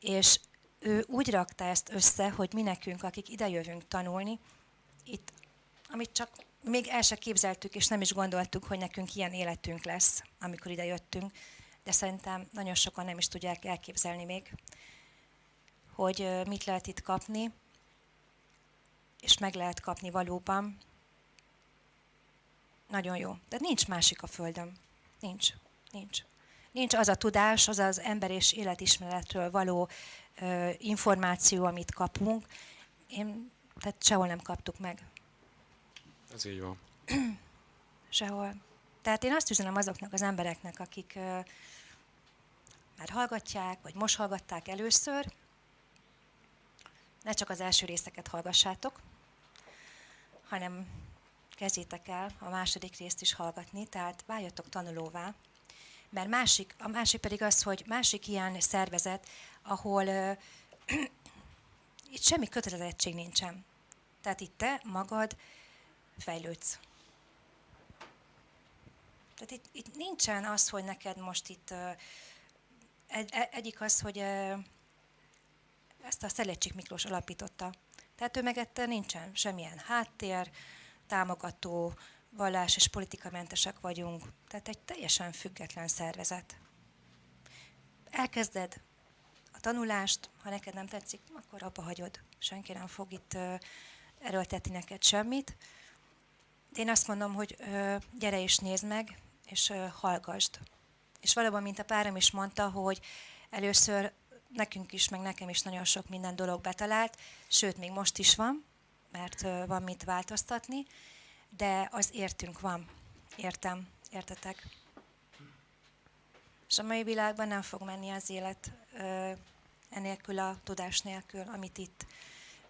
és ő úgy rakta ezt össze, hogy mi nekünk, akik idejövünk tanulni, itt, amit csak még el se képzeltük, és nem is gondoltuk, hogy nekünk ilyen életünk lesz, amikor ide jöttünk, de szerintem nagyon sokan nem is tudják elképzelni még, hogy mit lehet itt kapni, és meg lehet kapni valóban. Nagyon jó. De nincs másik a Földön. Nincs. Nincs. Nincs az a tudás, az az ember és életismeretről való ö, információ, amit kapunk. Én, tehát sehol nem kaptuk meg. Ez így van. Sehol. Tehát én azt üzenem azoknak az embereknek, akik már hallgatják, vagy most hallgatták először, ne csak az első részeket hallgassátok, hanem kezdjétek el a második részt is hallgatni, tehát váljatok tanulóvá. Mert másik, a másik pedig az, hogy másik ilyen szervezet, ahol ö, itt semmi kötelezettség nincsen. Tehát itt te magad fejlődsz. Tehát itt, itt nincsen az, hogy neked most itt egy, e- egyik az, hogy ezt a Szeleccsik Miklós alapította. Tehát ő megette nincsen semmilyen háttér, támogató, vallás és politikamentesek vagyunk. Tehát egy teljesen független szervezet. Elkezded a tanulást, ha neked nem tetszik, akkor abba hagyod. Senki nem fog itt erőltetni neked semmit. Én azt mondom, hogy ö, gyere és nézd meg, és ö, hallgasd. És valóban, mint a párom is mondta, hogy először nekünk is, meg nekem is nagyon sok minden dolog betalált, sőt, még most is van, mert ö, van mit változtatni, de az értünk van. Értem, értetek? És a mai világban nem fog menni az élet ö, enélkül a tudás nélkül, amit itt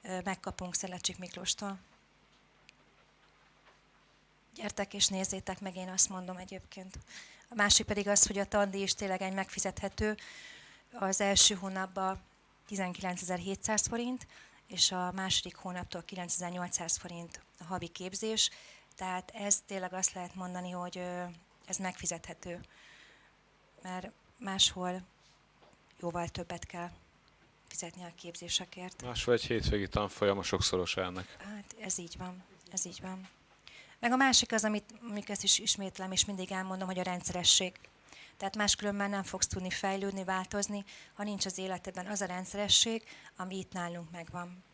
ö, megkapunk Szelecsik Miklóstól. Gyertek és nézzétek meg, én azt mondom egyébként. A másik pedig az, hogy a tandíj is tényleg egy megfizethető. Az első hónapban 19.700 forint, és a második hónaptól 9800 forint a havi képzés. Tehát ez tényleg azt lehet mondani, hogy ez megfizethető, mert máshol jóval többet kell fizetni a képzésekért. Máshol egy hétvégi tanfolyam a sokszoros ennek. Hát ez így van, ez így van. Meg a másik az, amit amik ezt is ismétlem, és mindig elmondom, hogy a rendszeresség. Tehát máskülönben nem fogsz tudni fejlődni, változni, ha nincs az életedben az a rendszeresség, ami itt nálunk megvan.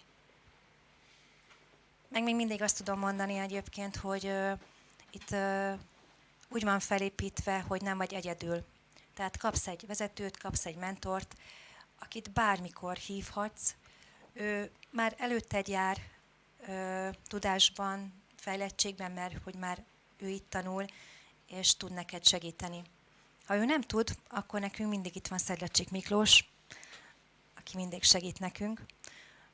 Meg még mindig azt tudom mondani egyébként, hogy uh, itt uh, úgy van felépítve, hogy nem vagy egyedül. Tehát kapsz egy vezetőt, kapsz egy mentort, akit bármikor hívhatsz. Ő már előtted jár ö, tudásban, fejlettségben, mert hogy már ő itt tanul, és tud neked segíteni. Ha ő nem tud, akkor nekünk mindig itt van Szedlecsik Miklós, aki mindig segít nekünk.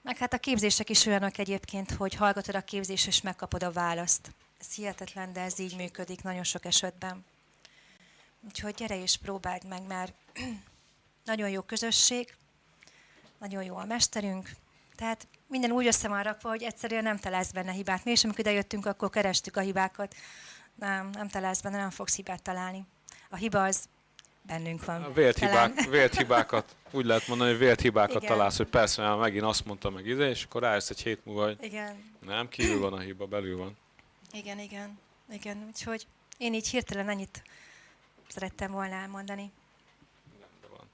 Meg hát a képzések is olyanok egyébként, hogy hallgatod a képzést, és megkapod a választ. Ez hihetetlen, de ez így működik nagyon sok esetben. Úgyhogy gyere és próbáld meg, mert nagyon jó közösség, nagyon jó a mesterünk, tehát minden úgy össze van rakva, hogy egyszerűen nem találsz benne hibát. Mi is, amikor idejöttünk, akkor kerestük a hibákat. Nem, nem találsz benne, nem fogsz hibát találni. A hiba az bennünk van. A vélt, Talán. hibák, vélt hibákat, úgy lehet mondani, hogy vélt hibákat Igen. találsz, hogy persze, mert megint azt mondta meg ide, és akkor rájössz egy hét múlva, hogy Igen, nem, kívül van a hiba, belül van. igen, igen, igen. Úgyhogy én így hirtelen annyit szerettem volna elmondani. Rendben van.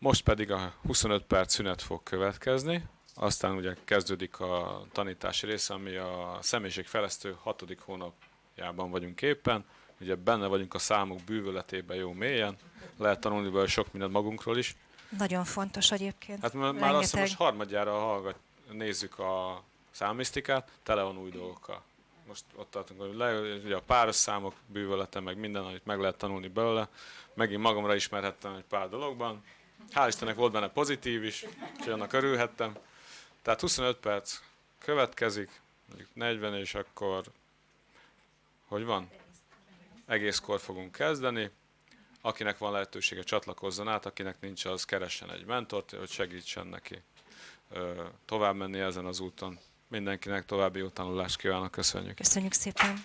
Most pedig a 25 perc szünet fog következni, aztán ugye kezdődik a tanítási része, ami a személyiségfejlesztő hatodik hónapjában vagyunk éppen. Ugye benne vagyunk a számok bűvöletében jó mélyen, lehet tanulni belőle sok mindent magunkról is. Nagyon fontos egyébként. Hát már, már azt hiszem, most harmadjára hallgat, nézzük a számisztikát, tele van új dolgokkal. Most ott tartunk, hogy le, ugye a páros számok bűvölete, meg minden, amit meg lehet tanulni belőle. Megint magamra ismerhettem egy pár dologban. Hál' Istennek volt benne pozitív is, úgyhogy annak örülhettem. Tehát 25 perc következik, mondjuk 40, és akkor hogy van? Egészkor fogunk kezdeni. Akinek van lehetősége, csatlakozzon át, akinek nincs, az keressen egy mentort, hogy segítsen neki tovább menni ezen az úton. Mindenkinek további jó tanulást kívánok, köszönjük! Köszönjük szépen.